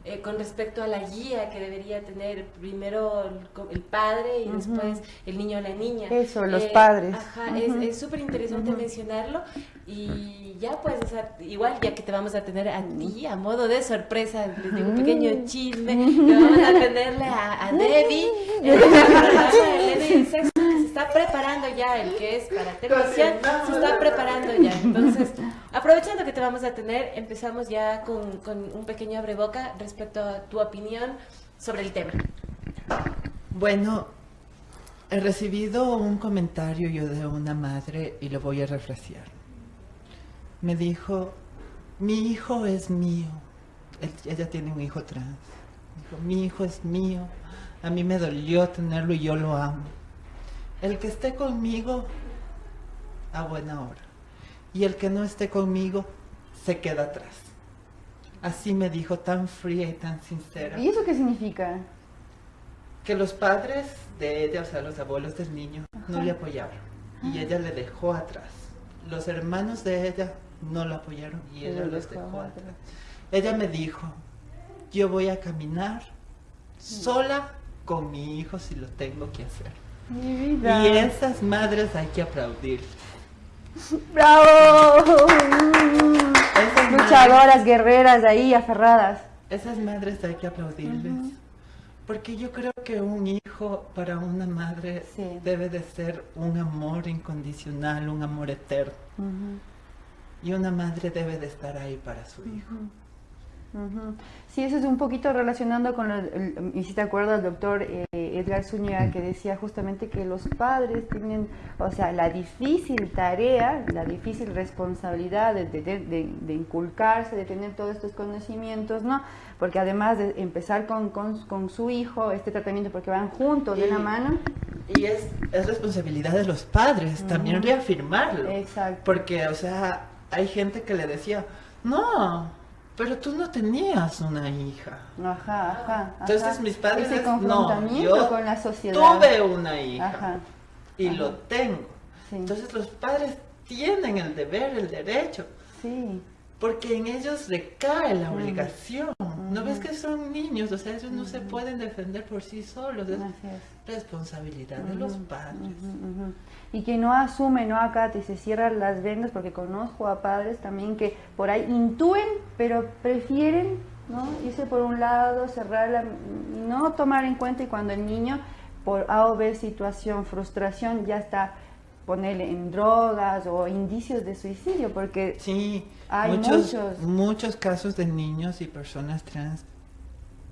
eh, con respecto a la guía que debería tener primero el, padre y después el niño o la niña. Eso, los Eh, padres. Ajá, es- súper interesante mencionarlo y ya pues, o sea, igual ya que te vamos a tener a ti a modo de sorpresa, les digo un pequeño chisme, le vamos a tenerle a, a Debbie, el programa de Elena y el sexo, que se está preparando ya, el que es para televisión, se está preparando ya. Entonces, aprovechando que te vamos a tener, empezamos ya con, con un pequeño abreboca respecto a tu opinión sobre el tema. Bueno, he recibido un comentario yo de una madre y lo voy a refrasear. Me dijo, mi hijo es mío. Ella tiene un hijo trans. Dijo, mi hijo es mío. A mí me dolió tenerlo y yo lo amo. El que esté conmigo, a buena hora. Y el que no esté conmigo, se queda atrás. Así me dijo tan fría y tan sincera ¿Y eso qué significa? que los padres de ella, o sea, los abuelos del niño, no le apoyaron y ella le dejó atrás. Los hermanos de ella no la apoyaron y Y ella los dejó atrás. Ella me dijo, yo voy a caminar sola con mi hijo si lo tengo que hacer. Mi vida. Y esas madres hay que aplaudir. ¡Bravo! Luchadoras, guerreras ahí, aferradas. Esas madres hay que aplaudirles. Porque yo creo que un hijo para una madre debe de ser un amor incondicional, un amor eterno. Y una madre debe de estar ahí para su hijo. Sí, eso es un poquito relacionando con, lo- el- y si te acuerdas, el doctor eh, Edgar Zúñiga, que decía justamente que los padres tienen, o sea, la difícil tarea, la difícil responsabilidad de, de- de- de inculcarse, de tener todos estos conocimientos, ¿no? Porque además de empezar con, con- con su hijo este tratamiento, porque van juntos de la mano. Y es, es responsabilidad de los padres también reafirmarlo. Exacto. Porque, o sea, hay gente que le decía, no, pero tú no tenías una hija. Ajá, ajá. Entonces ajá. mis padres, Ese es, no, confrontamiento yo con la sociedad. tuve una hija Ajá. y ajá. lo tengo. Sí. Entonces los padres tienen el deber, el derecho. Sí. Porque en ellos recae la Mm. ¿No ves que son niños? O sea, ellos no se pueden defender por sí solos. Es responsabilidad de los padres. Y que no asume, no acata y se cierran las vendas, porque conozco a padres también que por ahí intúen, pero prefieren ¿no? irse por un lado, cerrarla y no tomar en cuenta y cuando el niño por A o B situación, frustración, ya está ponerle en drogas o indicios de suicidio, porque Sí, hay muchos, muchos. muchos casos de niños y personas trans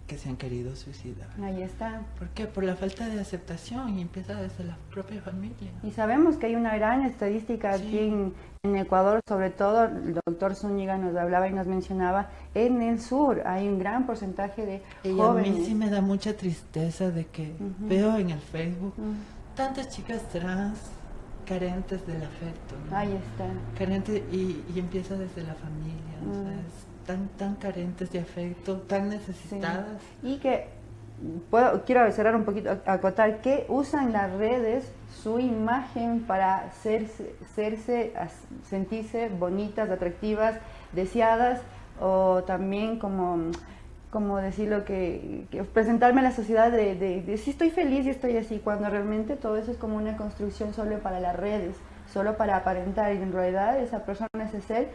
que se han querido suicidar. Ahí está. ¿Por qué? Por la falta de aceptación y empieza desde la propia familia. Y sabemos que hay una gran estadística aquí en, en Ecuador, sobre todo el doctor Zúñiga nos hablaba y nos mencionaba, en el sur hay un gran porcentaje de Y a jóvenes. mí sí me da mucha tristeza de que Ujú. veo en el Facebook Mm. tantas chicas trans carentes del afecto. ¿no? Ahí está. Carentes y, y empieza desde la familia. o sea, Mm. es tan, tan carentes de afecto, tan necesitadas. Y que puedo, quiero cerrar un poquito, acotar que usan las redes su imagen para hacerse, as- sentirse bonitas, atractivas, deseadas o también como como decirlo, que, que presentarme a la sociedad de, de, de si estoy feliz y estoy así, cuando realmente todo eso es como una construcción solo para las redes, solo para aparentar y en realidad esa persona, ese ser,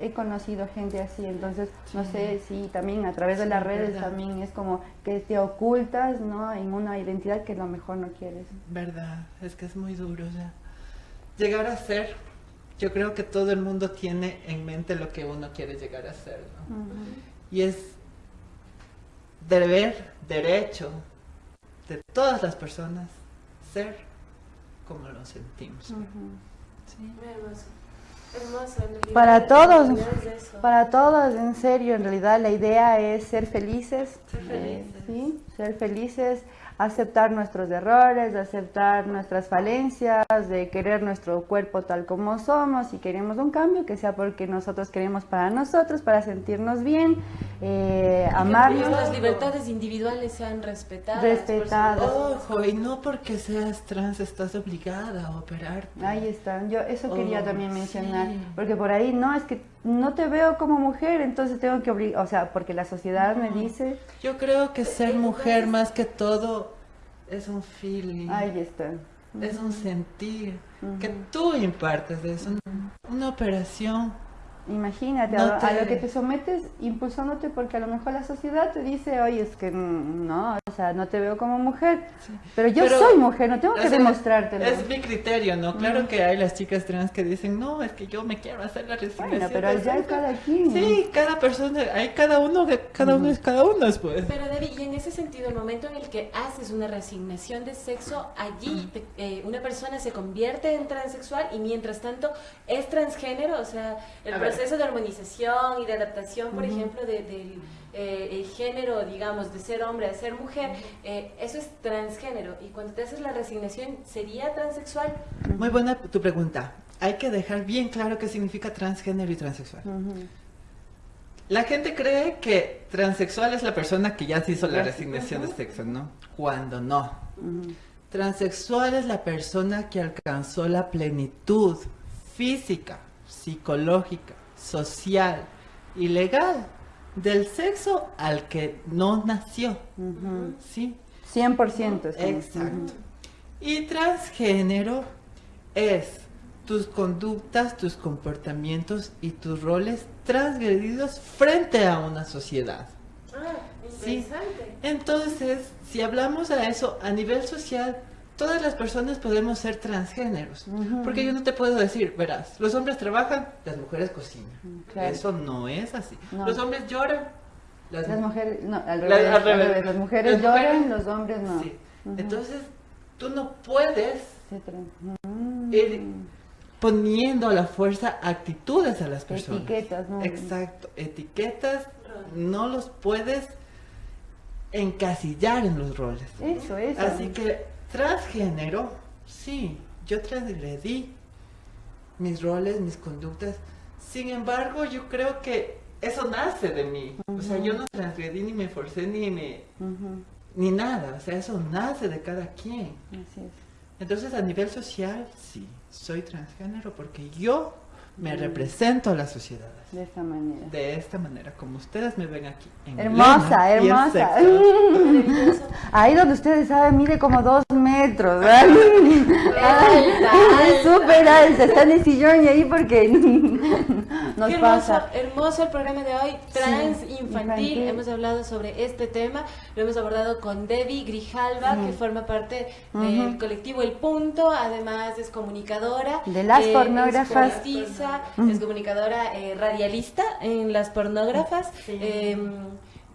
he conocido gente así, entonces no sé si también a través de las redes verdad. también es como que te ocultas, ¿no? En una identidad que a lo mejor no quieres. Verdad, es que es muy duro. Sea, llegar a ser, yo creo que todo el mundo tiene en mente lo que uno quiere llegar a ser, ¿no? Y es deber, derecho de todas las personas ser como lo sentimos. Muy hermoso. Para todos, es para todos, en serio, en realidad la idea es ser felices, Ser eh, felices. sí, ser felices, aceptar nuestros errores, aceptar nuestras falencias, de querer nuestro cuerpo tal como somos, si queremos un cambio, que sea porque nosotros queremos para nosotros, para sentirnos bien, eh, amarnos. Nuestras libertades individuales sean respetadas. Respetadas. Ojo, y no porque seas trans estás obligada a operarte. Ahí está, yo eso quería Oh, también mencionar, sí. porque por ahí no, es que no te veo como mujer, entonces tengo que obligar, o sea, porque la sociedad me dice, Yo creo que ser mujer más que todo es un feeling. ahí está. Es un sentir que tú impartes de eso. Una operación. Imagínate, No a, te- lo que te sometes impulsándote porque a lo mejor la sociedad te dice, oye, es que mm, no, sea, no te veo como mujer, pero yo Pero- soy mujer, no tengo que demostrártelo. Es mi criterio, ¿no? Claro Ujú. que hay las chicas trans que dicen, no, es que yo me quiero hacer la resignación. Bueno, pero de ya sexo". cada quien. Sí, cada persona, hay cada uno, que- cada uno es cada uno, pues. Pero Debbie, y en ese sentido, el momento en el que haces una resignación de sexo, allí te- eh, una persona se convierte en transexual y mientras tanto es transgénero, o sea, el A ver. proceso de armonización y de adaptación, por Ujú. ejemplo, de- del eh, el género, digamos, de ser hombre a ser mujer, eh, eso es transgénero. Y cuando te haces la resignación, ¿sería transexual? Muy buena tu pregunta. Hay que dejar bien claro qué significa transgénero y transexual. La gente cree que transexual es la persona que ya se hizo la resignación de sexo, ¿no? Cuando no. Transexual es la persona que alcanzó la plenitud física, psicológica, social y legal del sexo al que no nació. ¿Sí? 100%. sí. Exacto. Y transgénero es tus conductas, tus comportamientos y tus roles transgredidos frente a una sociedad. Ah, Sí. interesante. Entonces, si hablamos a eso a nivel social, todas las personas podemos ser transgéneros. Porque yo no te puedo decir, verás, los hombres trabajan, las mujeres cocinan. claro. Eso no es así. No. Los hombres lloran, Las mujeres, no, al revés, al al revés. revés. Las mujeres Las lloran, mujeres- los hombres no. Sí. Entonces, tú no puedes tra- Mm. ir poniendo a la fuerza actitudes a las personas. Etiquetas, ¿no? Exacto, etiquetas no los puedes encasillar en los roles. Eso, eso. Así que transgénero, sí, yo transgredí mis roles, mis conductas. Sin embargo, yo creo que eso nace de mí. O sea, yo no transgredí ni me forcé ni me ni nada. O sea, eso nace de cada quien. Así es. Entonces, a nivel social, sí, soy transgénero porque yo me Mm. represento a la sociedad. De esta manera. De esta manera, como ustedes me ven aquí. en Hermosa, Elena hermosa. Ahí donde ustedes saben, mide como dos metros. ¿verdad? Es súper alta, está en el sillón y ahí porque nos Qué hermoso, pasa. hermoso el programa de hoy, trans Sí, infantil. infantil. Hemos hablado sobre este tema, lo hemos abordado con Debbie Grijalva, que forma parte del colectivo El Punto, además es comunicadora. De las eh, pornógrafas. Es poetisa, Ujú. es comunicadora eh, radialista en las pornógrafas. Eh,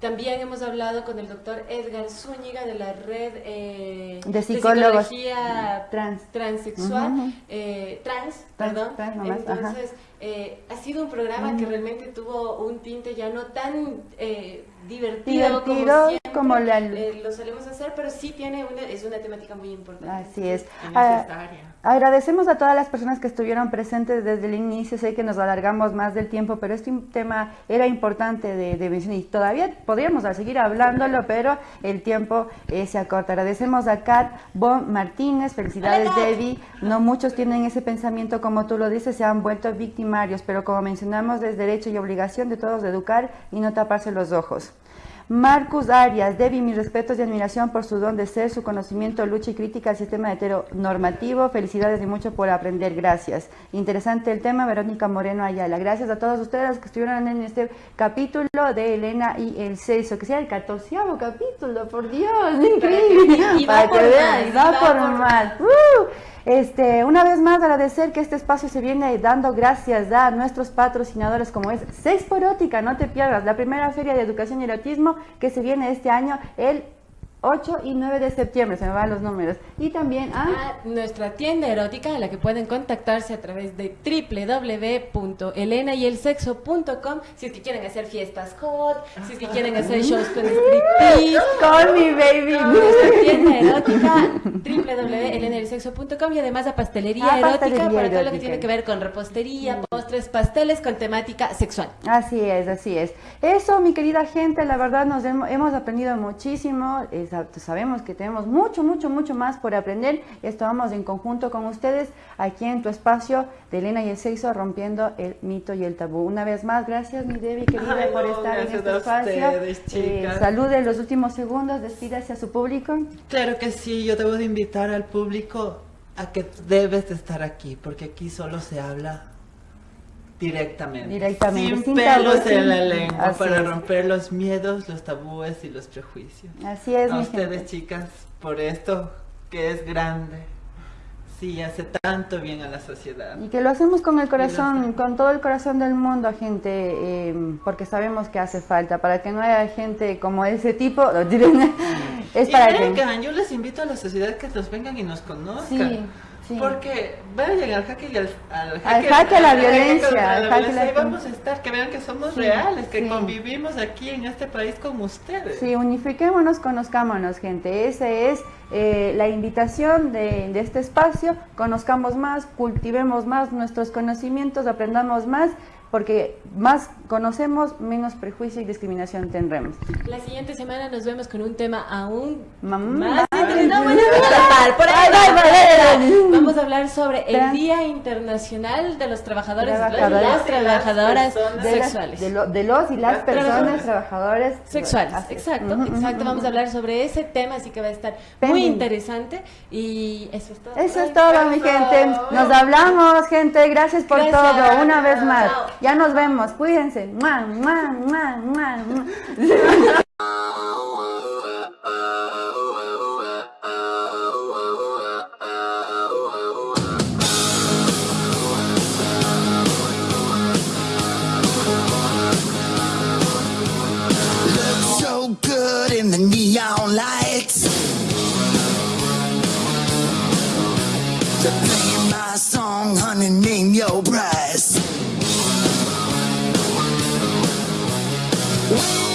también hemos hablado con el doctor Edgar Zúñiga de la red eh, De psicólogos psicología trans. transexual, Ujú. eh, trans, Trans, perdón. trans nomás, ajá. Entonces, eh, ha sido un programa que realmente tuvo un tinte ya no tan eh, divertido, Divertido como siempre como la- eh, lo solemos hacer, pero sí tiene una, es una temática muy importante. Así es. Y Ah, necesaria. Agradecemos a todas las personas que estuvieron presentes desde el inicio. Sé que nos alargamos más del tiempo, pero este tema era importante de, de mencionar y todavía podríamos seguir hablándolo, pero el tiempo eh, se acorta. Agradecemos a Kat Bon Martínez. Felicidades, Hola. Debbie. No muchos tienen ese pensamiento, como tú lo dices, se han vuelto victimarios, pero como mencionamos, es derecho y obligación de todos de educar y no taparse los ojos. Marcus Arias, Debbie, mis respetos y admiración por su don de ser, su conocimiento, lucha y crítica al sistema heteronormativo. Felicidades y mucho por aprender, gracias. Interesante el tema, Verónica Moreno Ayala. Gracias a todos ustedes que estuvieron en este capítulo de Elena y el Celso, que sea el catorceavo capítulo, por Dios, increíble. Por que vean, va por por más. Este, una vez más agradecer que este espacio se viene dando gracias a nuestros patrocinadores como es Sexporótica, no te pierdas, la primera feria de educación y erotismo que se viene este año el 8 y 9 de septiembre, se me van los números. Y también a... a nuestra tienda erótica en la que pueden contactarse a través de www.elenayelsexo.com si es que quieren hacer fiestas hot, si es que quieren hacer shows con striptease. Call me baby. Con nuestra tienda erótica www.elenayelsexo.com y además a pastelería Ah, erótica pastelería para todo lo que tiene que ver con repostería, postres, pasteles con temática sexual. Así es, así es. Eso, mi querida gente, la verdad nos hemos, aprendido muchísimo. Sabemos que tenemos mucho, mucho, mucho más por aprender. Esto vamos en conjunto con ustedes aquí en tu espacio de Elena y el sexo, rompiendo el mito y el tabú. Una vez más, gracias, mi Debbie, querida, Ay, por no, estar en este a espacio. ustedes, chicas. salude los últimos segundos, despídase a su público. Claro que sí, yo debo de invitar al público a que debes de estar aquí, porque aquí solo se habla directamente. Directamente, Sin sin pelos tabú, en la lengua, así para es. romper los miedos, los tabúes y los prejuicios. Así es, A mi ustedes, gente. chicas, por esto que es grande. Sí, hace tanto bien a la sociedad. Y que lo hacemos con el corazón, con todo el corazón del mundo, gente, eh, porque sabemos que hace falta, para que no haya gente como ese tipo, es y para que... vengan, yo les invito a la sociedad que nos vengan y nos conozcan. Sí, sí. Porque vayan al jaque y al, al Al jaque a la jaque violencia, contra al la jaque a violencia. la- vamos a estar, que vean que somos Sí, reales, que sí. convivimos aquí en este país con ustedes. Sí, unifiquémonos, conozcámonos, gente. Esa es eh, la invitación de, de este espacio. Conozcamos más, cultivemos más nuestros conocimientos, aprendamos más, porque más conocemos, menos prejuicio y discriminación tendremos. La siguiente semana nos vemos con un tema aún más interesante. Vamos a hablar sobre el Día Internacional de los Trabajadores, Trabajadores. las trabajadoras las- sexuales. de, lo- de los y las, Las personas trabajadoras. trabajadores Sexuales, exacto, exacto. Vamos a hablar sobre ese tema, así que va a estar muy interesante. Y eso es todo. Eso es todo, mi gente. Nos hablamos, gente. Gracias por Gracias. todo. Una vez más. Chao. Ya nos vemos. Cuídense. Mua, mua, mua, mua, mua. Your price. Oh.